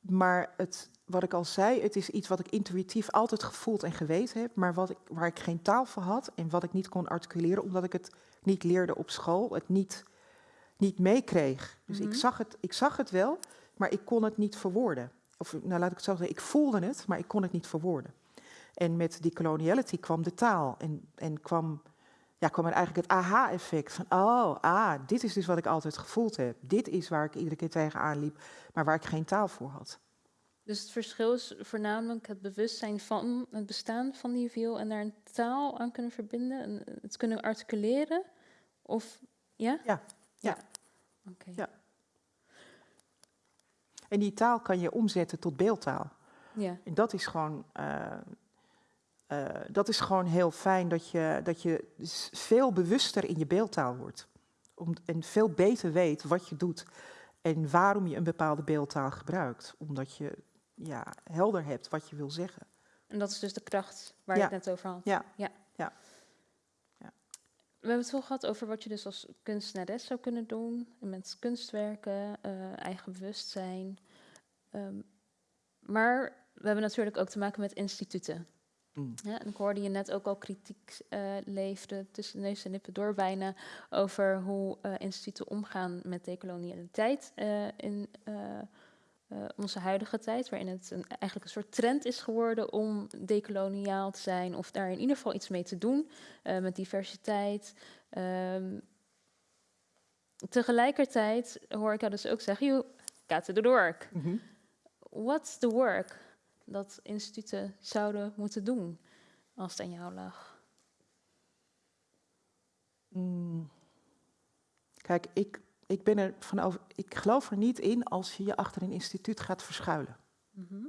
Maar het, wat ik al zei, het is iets wat ik intuïtief altijd gevoeld en geweten heb, maar wat ik, waar ik geen taal voor had en wat ik niet kon articuleren, omdat ik het niet leerde op school, het niet, niet meekreeg. Dus Mhm. ik, zag het, ik zag het wel, maar ik kon het niet verwoorden. Of nou laat ik het zo zeggen, ik voelde het, maar ik kon het niet verwoorden. En met die coloniality kwam de taal en, en kwam, ja, kwam er eigenlijk het aha-effect van, oh, ah, dit is dus wat ik altijd gevoeld heb. Dit is waar ik iedere keer tegenaan liep, maar waar ik geen taal voor had. Dus het verschil is voornamelijk het bewustzijn van het bestaan van die wiel en daar een taal aan kunnen verbinden en het kunnen articuleren? Of ja? Ja, ja. Oké. Ja. En die taal kan je omzetten tot beeldtaal. Ja. En dat is gewoon, eh, eh, dat is gewoon heel fijn dat je, dat je veel bewuster in je beeldtaal wordt. Om, en veel beter weet wat je doet en waarom je een bepaalde beeldtaal gebruikt. Omdat je ja, helder hebt wat je wil zeggen. En dat is dus de kracht waar Ja. je het net over had. Ja. ja. Ja. Ja. We hebben het veel gehad over wat je dus als kunstenares zou kunnen doen. Met kunstwerken, eh, eigen bewustzijn. Ehm, maar we hebben natuurlijk ook te maken met instituten. Mm. Ja, en ik hoorde je net ook al kritiek eh leefde tussen neus en lippen door bijna over hoe eh, instituten omgaan met decolonialiteit in eh, onze huidige tijd, waarin het een, eigenlijk een soort trend is geworden om decoloniaal te zijn of daar in ieder geval iets mee te doen eh, met diversiteit. Ehm, tegelijkertijd hoor ik jou dus ook zeggen, you got to do the work. Mhm. What's the work dat instituten zouden moeten doen als het aan jou lag? Mm. Kijk, ik, ik ben er van over, ik geloof er niet in als je je achter een instituut gaat verschuilen. Mhm.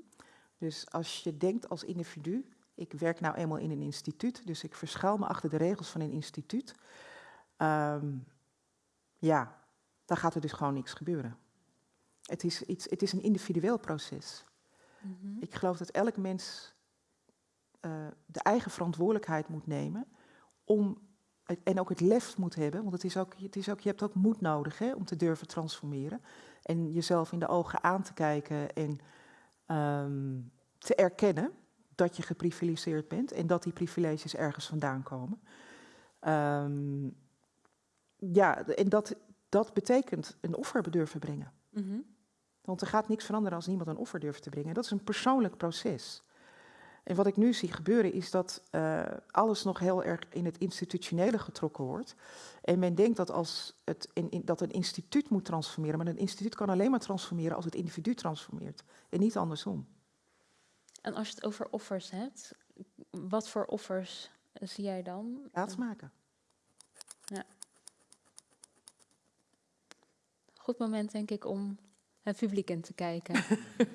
Dus als je denkt als individu, ik werk nou eenmaal in een instituut, dus ik verschuil me achter de regels van een instituut. ehm, ja, dan gaat er dus gewoon niks gebeuren. Het is, iets, het is een individueel proces. Mhm. Ik geloof dat elk mens eh, de eigen verantwoordelijkheid moet nemen om en ook het lef moet hebben, want het is ook, het is ook, je hebt ook moed nodig hè, om te durven transformeren en jezelf in de ogen aan te kijken en ehm, te erkennen dat je geprivilegeerd bent en dat die privileges ergens vandaan komen. Ehm, ja, en dat, dat betekent een offer durven brengen. Mhm. Want er gaat niks veranderen als niemand een offer durft te brengen. Dat is een persoonlijk proces. En wat ik nu zie gebeuren is dat eh, alles nog heel erg in het institutionele getrokken wordt. En men denkt dat, als het in, in- dat een instituut moet transformeren. Maar een instituut kan alleen maar transformeren als het individu transformeert. En niet andersom. En als je het over offers hebt, wat voor offers zie jij dan? Plaatsmaken. Goed moment, denk ik, om het publiek in te kijken.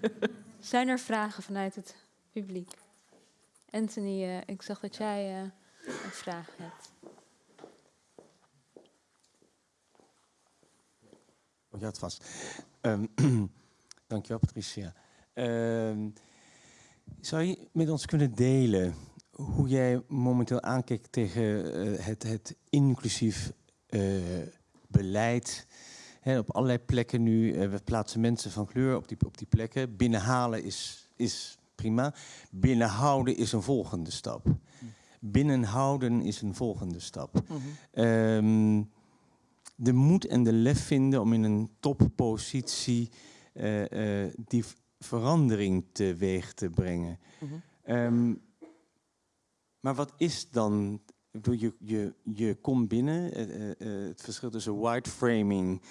Zijn er vragen vanuit het publiek? Anthony, eh, ik zag dat jij eh, een vraag hebt. Oh, je had vast. Ehm, dankjewel, Patricia. Ehm, zou je met ons kunnen delen hoe jij momenteel aankijkt tegen eh, het, het inclusief beleid? Hè, op allerlei plekken nu, we plaatsen mensen van kleur op die, op die plekken. Binnenhalen is, is prima. Binnenhouden is een volgende stap. Binnenhouden is een volgende stap. Ehm, de moed en de lef vinden om in een toppositie eh, eh, die verandering teweeg te brengen. Mhm. Ehm, maar wat is dan? Je, je, je komt binnen, eh, het verschil tussen white framing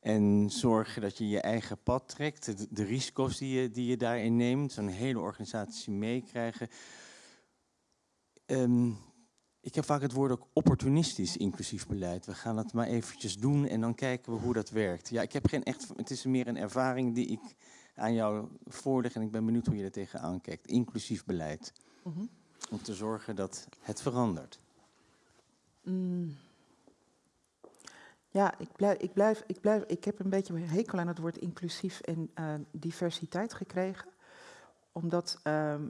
en zorgen dat je je eigen pad trekt, de, de risico's die je, die je daarin neemt, zo'n hele organisatie meekrijgen. Ehm, ik heb vaak het woord ook opportunistisch inclusief beleid. We gaan het maar eventjes doen en dan kijken we hoe dat werkt. Ja, ik heb geen echt. Het is meer een ervaring die ik aan jou voorleg en ik ben benieuwd hoe je er tegenaan kijkt. Inclusief beleid. Mhm. Om te zorgen dat het verandert. Mm. Ja, ik blijf, ik, blijf, ik, blijf, ik heb een beetje hekel aan het woord inclusief en eh, diversiteit gekregen. Omdat ehm,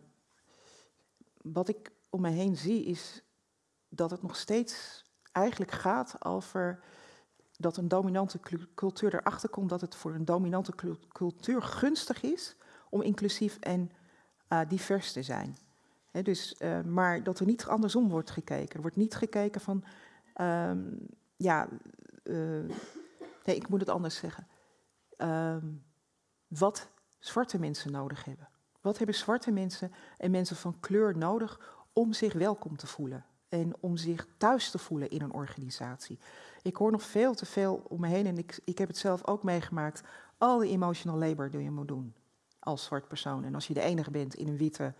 wat ik om me heen zie is dat het nog steeds eigenlijk gaat over dat een dominante cultuur erachter komt dat het voor een dominante cultuur gunstig is om inclusief en uh, divers te zijn. dus, uh, maar dat er niet andersom wordt gekeken. Er wordt niet gekeken van, um, ja, uh, nee, ik moet het anders zeggen. Um, wat zwarte mensen nodig hebben. Wat hebben zwarte mensen en mensen van kleur nodig om zich welkom te voelen? En om zich thuis te voelen in een organisatie. Ik hoor nog veel te veel om me heen en ik, ik heb het zelf ook meegemaakt. Al die emotional labor die je moet doen als zwart persoon. En als je de enige bent in een witte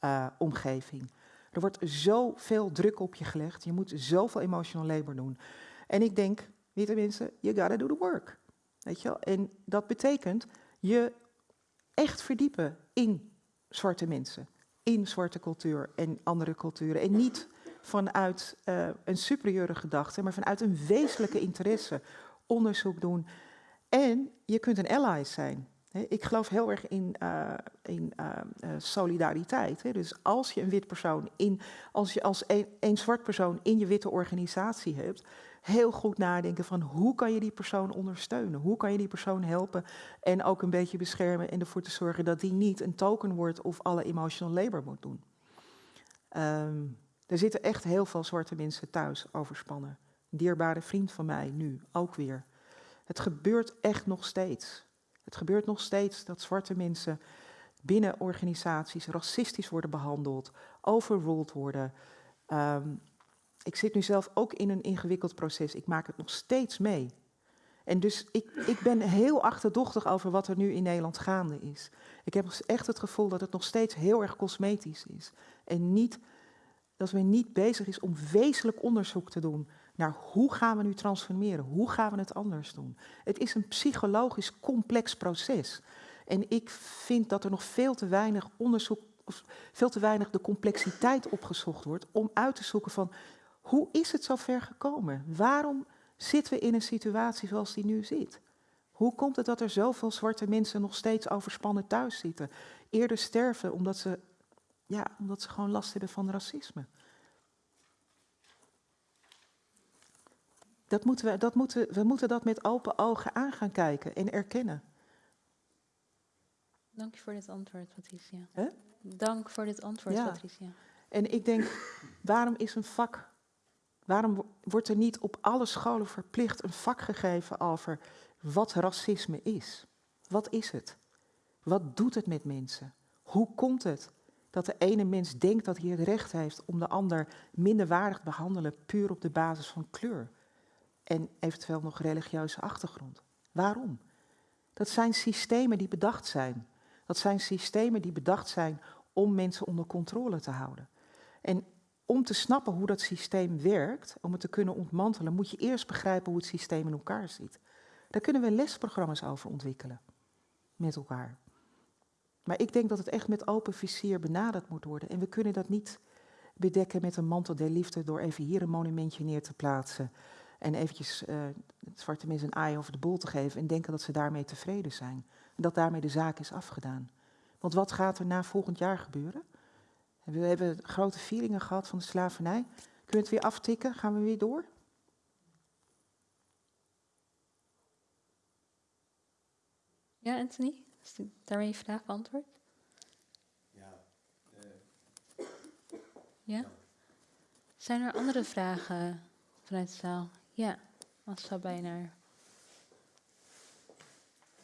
uh, omgeving. Er wordt zoveel druk op je gelegd. Je moet zoveel emotional labor doen. En ik denk, witte mensen, you gotta do the work. Weet je wel? En dat betekent je echt verdiepen in zwarte mensen. In zwarte cultuur en andere culturen. En niet vanuit uh, een superieure gedachte, maar vanuit een wezenlijke interesse onderzoek doen. En je kunt een ally zijn. Ik geloof heel erg in, in uh, solidariteit. Dus als je een wit persoon in, als je als een, zwart persoon in je witte organisatie hebt, heel goed nadenken van hoe kan je die persoon ondersteunen? Hoe kan je die persoon helpen en ook een beetje beschermen en ervoor te zorgen dat die niet een token wordt of alle emotional labor moet doen. Um, er zitten echt heel veel zwarte mensen thuis overspannen. Een dierbare vriend van mij nu ook weer. Het gebeurt echt nog steeds. Het gebeurt nog steeds dat zwarte mensen binnen organisaties racistisch worden behandeld, overruled worden. Um, ik zit nu zelf ook in een ingewikkeld proces. Ik maak het nog steeds mee. En dus ik, ik ben heel achterdochtig over wat er nu in Nederland gaande is. Ik heb echt het gevoel dat het nog steeds heel erg cosmetisch is. En niet, dat men niet bezig is om wezenlijk onderzoek te doen naar hoe gaan we nu transformeren, hoe gaan we het anders doen. Het is een psychologisch complex proces. En ik vind dat er nog veel te weinig onderzoek, of veel te weinig de complexiteit opgezocht wordt om uit te zoeken van hoe is het zo ver gekomen? Waarom zitten we in een situatie zoals die nu zit? Hoe komt het dat er zoveel zwarte mensen nog steeds overspannen thuis zitten? Eerder sterven omdat ze, ja, omdat ze gewoon last hebben van racisme. Dat moeten we, dat moeten, we moeten dat met open ogen aan gaan kijken en erkennen. Dank je voor dit antwoord, Patricia. Dank voor dit antwoord, ja. Patricia. En ik denk, waarom is een vak, waarom wordt er niet op alle scholen verplicht een vak gegeven over wat racisme is? Wat is het? Wat doet het met mensen? Hoe komt het dat de ene mens denkt dat hij het recht heeft om de ander minderwaardig te behandelen puur op de basis van kleur? en eventueel nog religieuze achtergrond. Waarom? Dat zijn systemen die bedacht zijn. Dat zijn systemen die bedacht zijn om mensen onder controle te houden. En om te snappen hoe dat systeem werkt, om het te kunnen ontmantelen, moet je eerst begrijpen hoe het systeem in elkaar zit. Daar kunnen we lesprogramma's over ontwikkelen met elkaar. Maar ik denk dat het echt met open vizier benaderd moet worden. En we kunnen dat niet bedekken met een mantel der liefde door even hier een monumentje neer te plaatsen en eventjes uh, het zwarte mensen een aai over de bol te geven en denken dat ze daarmee tevreden zijn. En dat daarmee de zaak is afgedaan. Want wat gaat er na volgend jaar gebeuren? We hebben grote vieringen gehad van de slavernij. Kunnen we het weer aftikken? Gaan we weer door? Ja, Anthony? Is daarmee je vraag beantwoord? Ja. Uh, ja? Zijn er andere vragen vanuit de zaal? Ja, als zou bijna.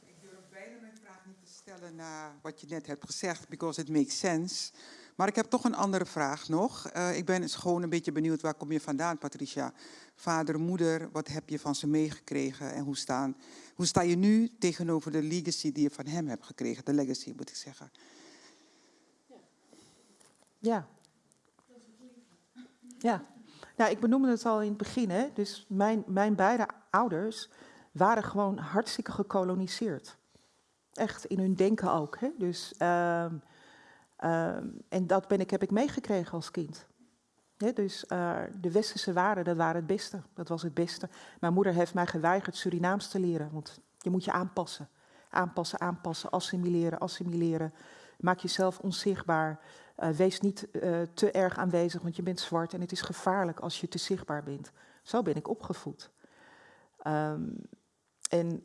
Ik durf bijna mijn vraag niet te stellen na wat je net hebt gezegd, because it makes sense. Maar ik heb toch een andere vraag nog. Uh, ik ben gewoon een beetje benieuwd, waar kom je vandaan, Patricia? Vader, moeder, wat heb je van ze meegekregen en hoe, staan, hoe sta je nu tegenover de legacy die je van hem hebt gekregen? De legacy, moet ik zeggen. Ja. Ja. Nou, ik benoemde het al in het begin. Hè? Dus mijn, mijn beide ouders waren gewoon hartstikke gekoloniseerd. Echt, in hun denken ook. Hè? Dus, uh, uh, en dat ben ik, heb ik meegekregen als kind. dus uh, de westerse waarden, dat waren het beste. Dat was het beste. Mijn moeder heeft mij geweigerd Surinaams te leren. Want je moet je aanpassen. Aanpassen, aanpassen, assimileren, assimileren. Maak jezelf onzichtbaar. Uh, wees niet uh, te erg aanwezig, want je bent zwart en het is gevaarlijk als je te zichtbaar bent. Zo ben ik opgevoed. Um, en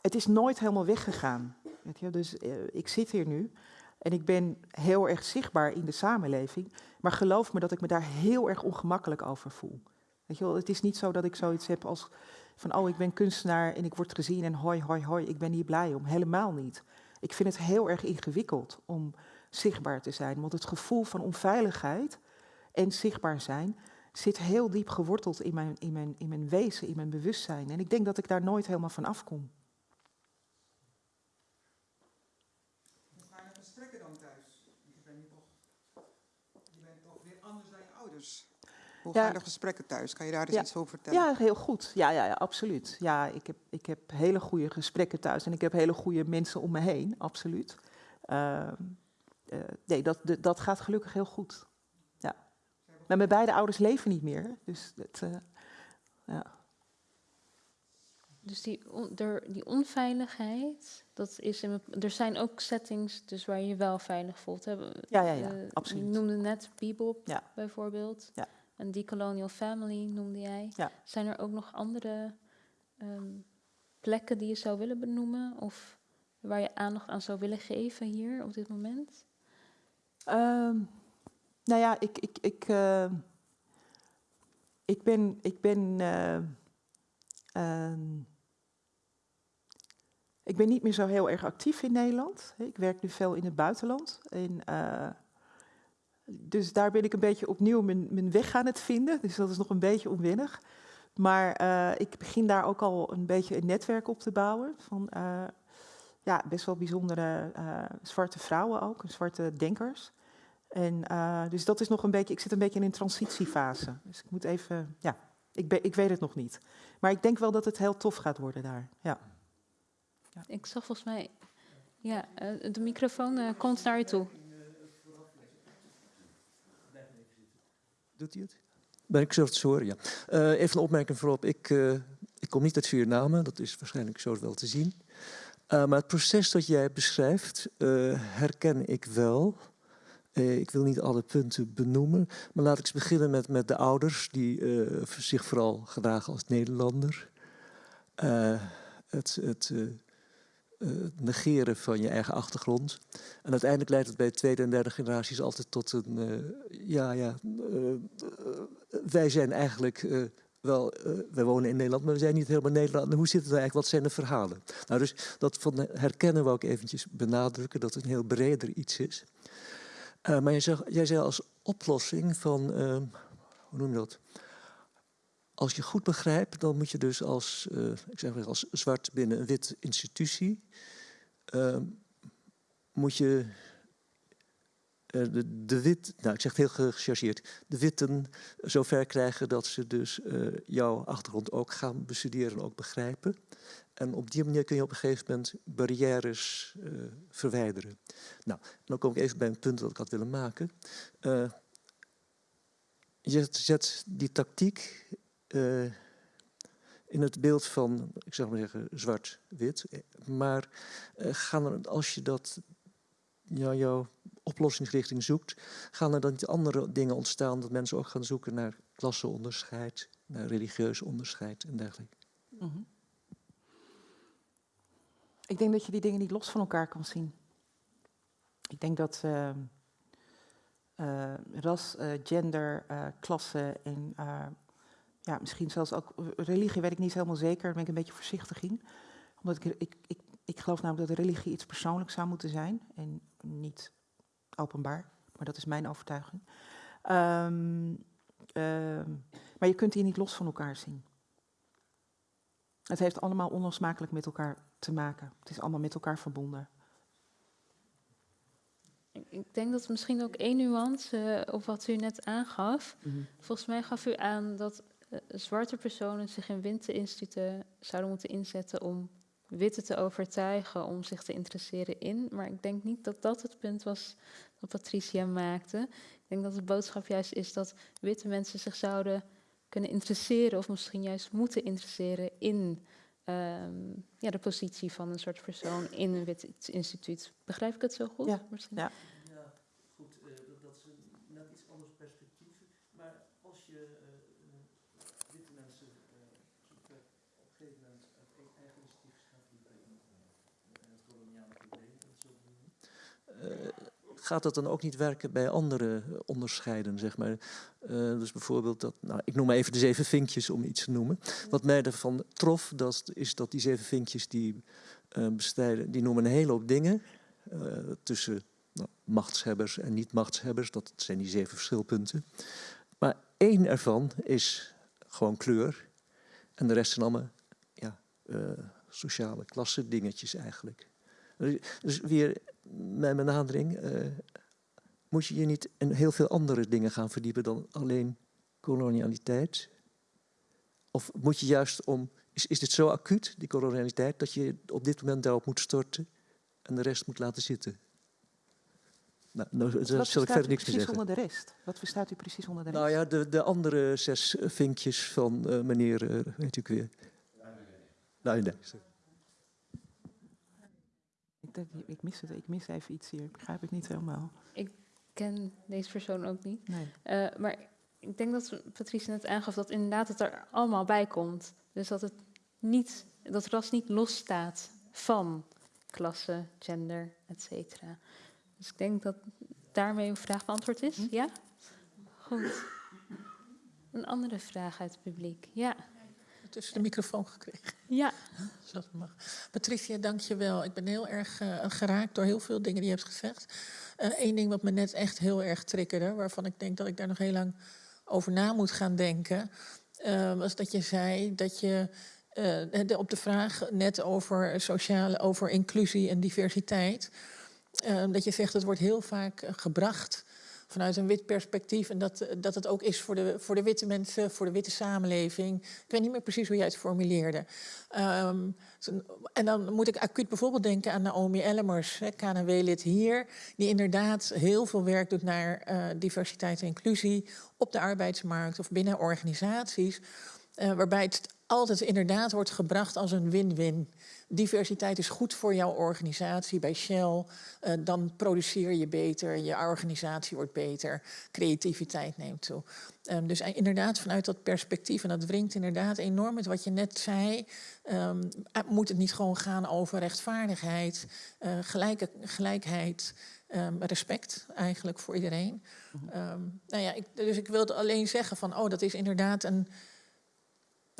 het is nooit helemaal weggegaan. Weet je? Dus ik zit hier nu en ik ben heel erg zichtbaar in de samenleving. Maar geloof me dat ik me daar heel erg ongemakkelijk over voel. Weet je wel, het is niet zo dat ik zoiets heb als van, oh, ik ben kunstenaar en ik word gezien en hoi, hoi, hoi, ik ben hier blij om. Helemaal niet. Ik vind het heel erg ingewikkeld om zichtbaar te zijn, want het gevoel van onveiligheid en zichtbaar zijn zit heel diep geworteld in mijn, in mijn, in mijn wezen, in mijn bewustzijn. En ik denk dat ik daar nooit helemaal van afkom. Dan thuis? Je bent, toch, je bent toch weer anders dan je ouders. Hoe ja. gaan de gesprekken thuis? Kan je daar eens ja. iets over vertellen? Ja, heel goed. Ja, ja, ja absoluut. Ja, ik heb, ik heb hele goede gesprekken thuis en ik heb hele goede mensen om me heen, absoluut. Uh, uh, nee, dat, de, dat gaat gelukkig heel goed. Ja. Maar mijn beide ouders leven niet meer, dus dat, uh, ja. Dus die, on, die onveiligheid, dat is in, er zijn ook settings dus waar je je wel veilig voelt. Hè? Ja, ja, ja, absoluut. Je noemde net Bebop ja. bijvoorbeeld. Ja. Een Decolonial Family noemde jij. Ja. Zijn er ook nog andere um, plekken die je zou willen benoemen? Of waar je aandacht aan zou willen geven hier op dit moment? Um, nou ja, ik, ik, ik, uh, ik ben. Ik ben uh, um, ik ben niet meer zo heel erg actief in Nederland. Ik werk nu veel in het buitenland. En, uh, dus daar ben ik een beetje opnieuw mijn, mijn, weg aan het vinden. Dus dat is nog een beetje onwennig. Maar uh, ik begin daar ook al een beetje een netwerk op te bouwen. Van uh, ja, best wel bijzondere zwarte vrouwen ook, zwarte denkers. En dus dat is nog een beetje, ik zit een beetje in een transitiefase. Dus ik moet even, ja, ik, ik weet het nog niet. Maar ik denk wel dat het heel tof gaat worden daar. Ja. Ja. Ik zag volgens mij, ja, de microfoon uh, komt naar je toe. Doet hij het? Ben ik zo te horen, ja. Uh, even een opmerking voorop. Ik, uh, ik kom niet uit Suriname, dat is waarschijnlijk zo wel te zien. Uh, maar het proces dat jij beschrijft, herken ik wel. ik wil niet alle punten benoemen, maar laat ik eens beginnen met, met de ouders, die zich vooral gedragen als Nederlander. het, het het negeren van je eigen achtergrond. En uiteindelijk leidt het bij de tweede en derde generaties altijd tot een... Uh, ja, ja, uh, wij zijn eigenlijk wel... wij wonen in Nederland, maar we zijn niet helemaal Nederland. Hoe zit het eigenlijk? Wat zijn de verhalen? Nou, dus dat van herkennen wou ik eventjes benadrukken... dat het een heel breder iets is. maar jij zei, jij zei als oplossing van... hoe noem je dat? Als je goed begrijpt, dan moet je dus als, uh, ik zeg maar, als zwart binnen een wit institutie, uh, moet je uh, de, de, wit, nou ik zeg het heel gechargeerd, de witten zover krijgen dat ze dus jouw achtergrond ook gaan bestuderen en ook begrijpen. En op die manier kun je op een gegeven moment barrières verwijderen. Nou, dan kom ik even bij een punt dat ik had willen maken. je zet die tactiek uh, in het beeld van, ik zou maar zeggen, zwart-wit. Maar uh, gaan er, als je dat, ja, jouw oplossingsrichting zoekt, gaan er dan niet andere dingen ontstaan dat mensen ook gaan zoeken naar klasseonderscheid, naar religieus onderscheid en dergelijke? -hmm. Ik denk dat je die dingen niet los van elkaar kan zien. Ik denk dat ras, gender, klasse en ja, misschien zelfs ook religie, weet ik niet helemaal zeker. Daar ben ik een beetje voorzichtig in. Omdat ik, ik, ik, ik geloof namelijk dat religie iets persoonlijks zou moeten zijn en niet openbaar. Maar dat is mijn overtuiging. Um, um, maar je kunt die niet los van elkaar zien. Het heeft allemaal onlosmakelijk met elkaar te maken. Het is allemaal met elkaar verbonden. Ik denk dat misschien ook één nuance uh, op wat u net aangaf. Mm -hmm. Volgens mij gaf u aan dat zwarte personen zich in witte instituten zouden moeten inzetten om witte te overtuigen om zich te interesseren in. Maar ik denk niet dat dat het punt was dat Patricia maakte. Ik denk dat de boodschap juist is dat witte mensen zich zouden kunnen interesseren, of misschien juist moeten interesseren in ehm, ja, de positie van een soort persoon in een wit instituut. Begrijp ik het zo goed? Ja, Misschien? ja. Ja, goed, uh, dat is een net iets anders perspectief. Maar als je uh, witte mensen uh, op een gegeven moment uit eigen initiatief gaat die bij het koloniale probleem, dat zo noemen, gaat dat dan ook niet werken bij andere onderscheiden, zeg maar? Uh, dus bijvoorbeeld dat, nou, ik noem maar even de zeven vinkjes om iets te noemen. Wat mij ervan trof, dat is dat die zeven vinkjes die uh, bestrijden, die noemen een hele hoop dingen uh, tussen nou, machtshebbers en niet-machtshebbers. Dat zijn die zeven verschilpunten. Maar één ervan is gewoon kleur. En de rest zijn allemaal ja, sociale klasse dingetjes eigenlijk. Dus weer mijn benadering, uh, moet je je niet in heel veel andere dingen gaan verdiepen dan alleen kolonialiteit? Of moet je juist om, is, is dit zo acuut, die kolonialiteit, dat je op dit moment daarop moet storten en de rest moet laten zitten? Nou, nou daar zal ik verder niks meer zeggen. onder de rest? Wat verstaat u precies onder de rest? Nou ja, de, de andere zes vinkjes van uh, meneer, uh, weet u weer. Nou, nee. Ik, ik, mis het, ik mis even iets hier. Ik begrijp het niet helemaal. Ik ken deze persoon ook niet. Nee. Uh, maar ik denk dat Patricia net aangaf dat inderdaad het er allemaal bij komt. Dus dat het niet, dat ras niet losstaat van klasse, gender, et cetera. Dus ik denk dat daarmee uw vraag beantwoord is. Ja? Goed. Een andere vraag uit het publiek. Ja. Tussen de microfoon gekregen. Ja. Zoals het mag. Patricia, dank je wel. Ik ben heel erg uh, geraakt door heel veel dingen die je hebt gezegd. Eén uh, ding wat me net echt heel erg triggerde, waarvan ik denk dat ik daar nog heel lang over na moet gaan denken, uh, was dat je zei dat je de, op de vraag net over sociale, over inclusie en diversiteit, dat je zegt het wordt heel vaak gebracht vanuit een wit perspectief. En dat, dat het ook is voor de, voor de witte mensen, voor de witte samenleving. Ik weet niet meer precies hoe jij het formuleerde. Um, en dan moet ik acuut bijvoorbeeld denken aan Naomi Ellemers, KNW-lid hier, die inderdaad heel veel werk doet naar uh, diversiteit en inclusie op de arbeidsmarkt of binnen organisaties. Uh, waarbij het altijd inderdaad wordt gebracht als een win-win. Diversiteit is goed voor jouw organisatie. Bij Shell, uh, dan produceer je beter, je organisatie wordt beter, creativiteit neemt toe. Um, dus inderdaad, vanuit dat perspectief, en dat wringt inderdaad enorm met wat je net zei, um, moet het niet gewoon gaan over rechtvaardigheid, uh, gelijke, gelijkheid, um, respect eigenlijk voor iedereen. Um, nou ja, ik, dus ik wilde alleen zeggen van, oh, dat is inderdaad een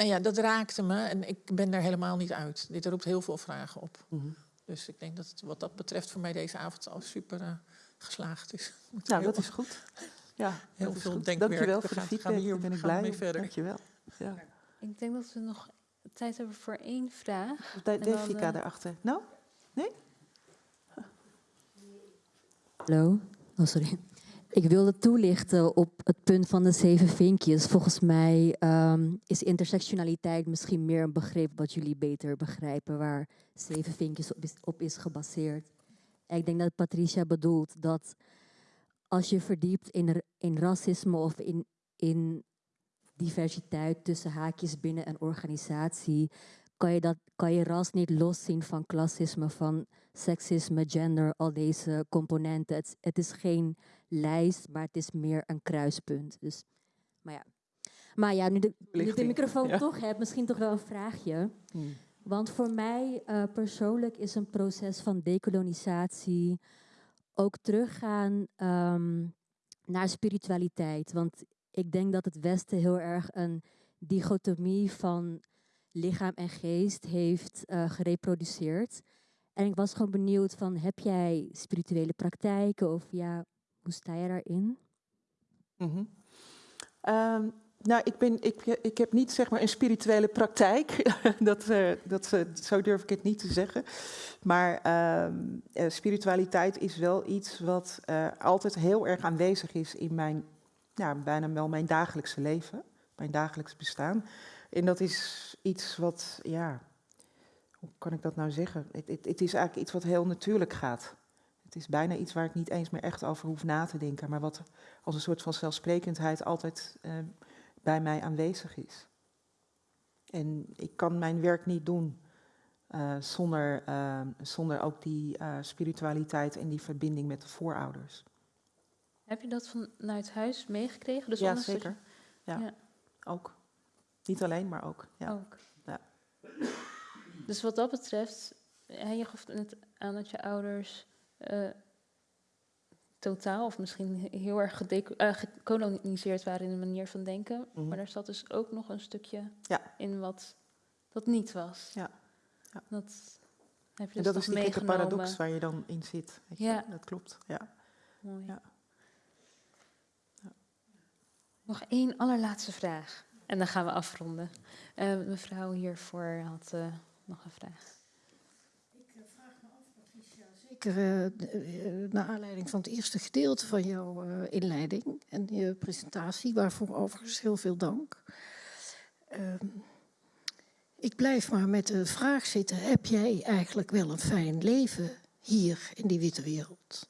nou ja, dat raakte me en ik ben daar helemaal niet uit. Dit roept heel veel vragen op. Mm -hmm. Dus ik denk dat het wat dat betreft voor mij deze avond al super uh, geslaagd is. Nou, dat is goed. Ja, heel veel goed. denkwerk. Dankjewel voor de feedback. gaan we hier ben ik blij. mee verder. Dankjewel. Ja. Ik denk dat we nog tijd hebben voor één vraag. De, Devika eh, daarachter. Nou? Nee? Hallo. Oh, sorry. Ik wilde toelichten op het punt van de zeven vinkjes. Volgens mij ehm, is intersectionaliteit misschien meer een begrip wat jullie beter begrijpen, waar zeven vinkjes op is, gebaseerd. Ik denk dat Patricia bedoelt dat als je verdiept in, in racisme of in, in diversiteit tussen haakjes binnen een organisatie, kan je, dat, kan je ras niet loszien van klassisme, van seksisme, gender, al deze componenten. Het is geen lijst, maar het is meer een kruispunt. Dus, maar ja, maar ja nu, de, nu ik de microfoon ja. toch heb, misschien toch wel een vraagje. Hmm. Want voor mij eh, persoonlijk is een proces van dekolonisatie ook teruggaan ehm, naar spiritualiteit. Want ik denk dat het Westen heel erg een dichotomie van lichaam en geest heeft eh, gereproduceerd. En ik was gewoon benieuwd van, heb jij spirituele praktijken of ja, hoe sta je daarin? Mhm. Ehm, nou, ik, ben, ik, ik heb niet zeg maar een spirituele praktijk. dat, eh, dat, eh, zo durf ik het niet te zeggen. Maar ehm, eh, spiritualiteit is wel iets wat altijd heel erg aanwezig is in mijn, ja, bijna wel mijn dagelijkse leven, mijn dagelijks bestaan. En dat is iets wat, ja, hoe kan ik dat nou zeggen? Het, het is eigenlijk iets wat heel natuurlijk gaat. Het is bijna iets waar ik niet eens meer echt over hoef na te denken, maar wat als een soort van zelfsprekendheid altijd eh, bij mij aanwezig is. En ik kan mijn werk niet doen uh, zonder, uh, zonder ook die uh, spiritualiteit en die verbinding met de voorouders. Heb je dat vanuit huis meegekregen? Dus ja, zeker. Ja. ja. ook. Niet alleen, maar ook. Ja. Ook. Ja. Dus wat dat betreft, je gaf net aan dat je ouders totaal of misschien heel erg gekoloniseerd waren in de manier van denken. Mm -hmm. Maar daar zat dus ook nog een stukje ja. in wat dat niet was. Ja. ja. Dat heb je en dus dat is die gekke paradox waar je dan in zit. Weet ja. Je? Dat klopt. Ja. Mooi. Ja. ja. Nog één allerlaatste vraag. En dan gaan we afronden. Uh, mevrouw hiervoor had uh, nog een vraag. Zeker uh, naar aanleiding van het eerste gedeelte van jouw uh, inleiding en je presentatie, waarvoor overigens heel veel dank. Uh, ik blijf maar met de vraag zitten: heb jij eigenlijk wel een fijn leven hier in die witte wereld?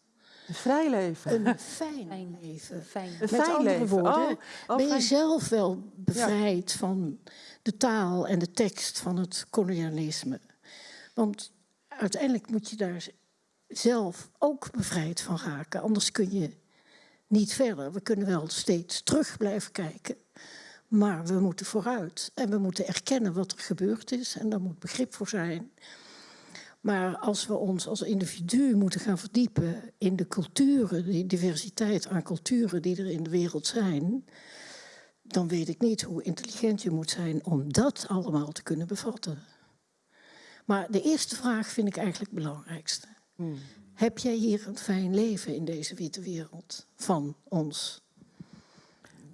Een vrij leven. Een fijn, fijn leven. Fijn. Een Met fijn andere leven. woorden, Oh, oh, ben je fijn. zelf wel bevrijd ja. van de taal en de tekst van het kolonialisme? Want uiteindelijk moet je daar zelf ook bevrijd van raken. Anders kun je niet verder. We kunnen wel steeds terug blijven kijken. Maar we moeten vooruit. En we moeten erkennen wat er gebeurd is. En daar moet begrip voor zijn. Maar als we ons als individu moeten gaan verdiepen in de culturen, die diversiteit aan culturen die er in de wereld zijn, dan weet ik niet hoe intelligent je moet zijn om dat allemaal te kunnen bevatten. Maar de eerste vraag vind ik eigenlijk het belangrijkste. Hmm. Heb jij hier een fijn leven in deze witte wereld van ons?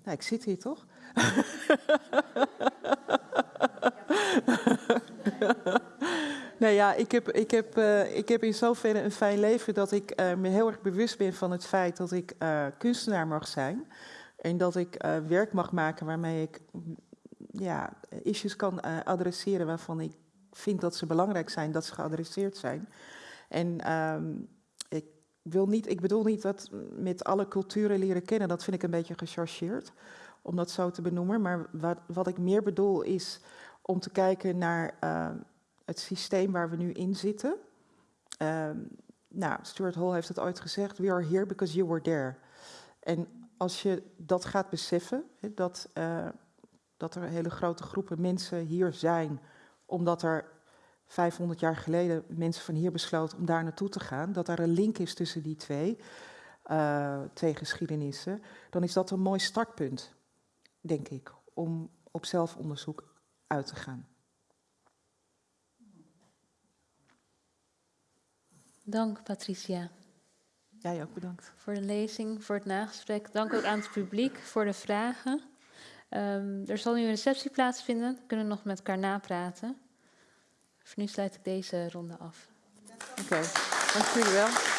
Nou, ik zit hier toch? nou ja, ik heb, ik, heb, uh, ik heb in zoverre een fijn leven dat ik uh, me heel erg bewust ben van het feit dat ik uh, kunstenaar mag zijn. En dat ik werk mag maken waarmee ik ja, issues kan adresseren waarvan ik vind dat ze belangrijk zijn, dat ze geadresseerd zijn. En um, ik, wil niet, ik bedoel niet dat met alle culturen leren kennen, dat vind ik een beetje gechargeerd, om dat zo te benoemen. Maar wat, wat ik meer bedoel is om te kijken naar uh, het systeem waar we nu in zitten. Uh, nou, Stuart Hall heeft het ooit gezegd, we are here because you were there. En als je dat gaat beseffen, dat, uh, dat er hele grote groepen mensen hier zijn, omdat er 500 jaar geleden mensen van hier besloten om daar naartoe te gaan, dat daar een link is tussen die twee, uh, twee geschiedenissen, dan is dat een mooi startpunt, denk ik, om op zelfonderzoek uit te gaan. Dank, Patricia. Jij ook bedankt. Voor de lezing, voor het nagesprek. Dank ook aan het publiek voor de vragen. Um, er zal nu een receptie plaatsvinden. We kunnen nog met elkaar napraten. Voor nu sluit ik deze ronde af. Oké, dank jullie wel.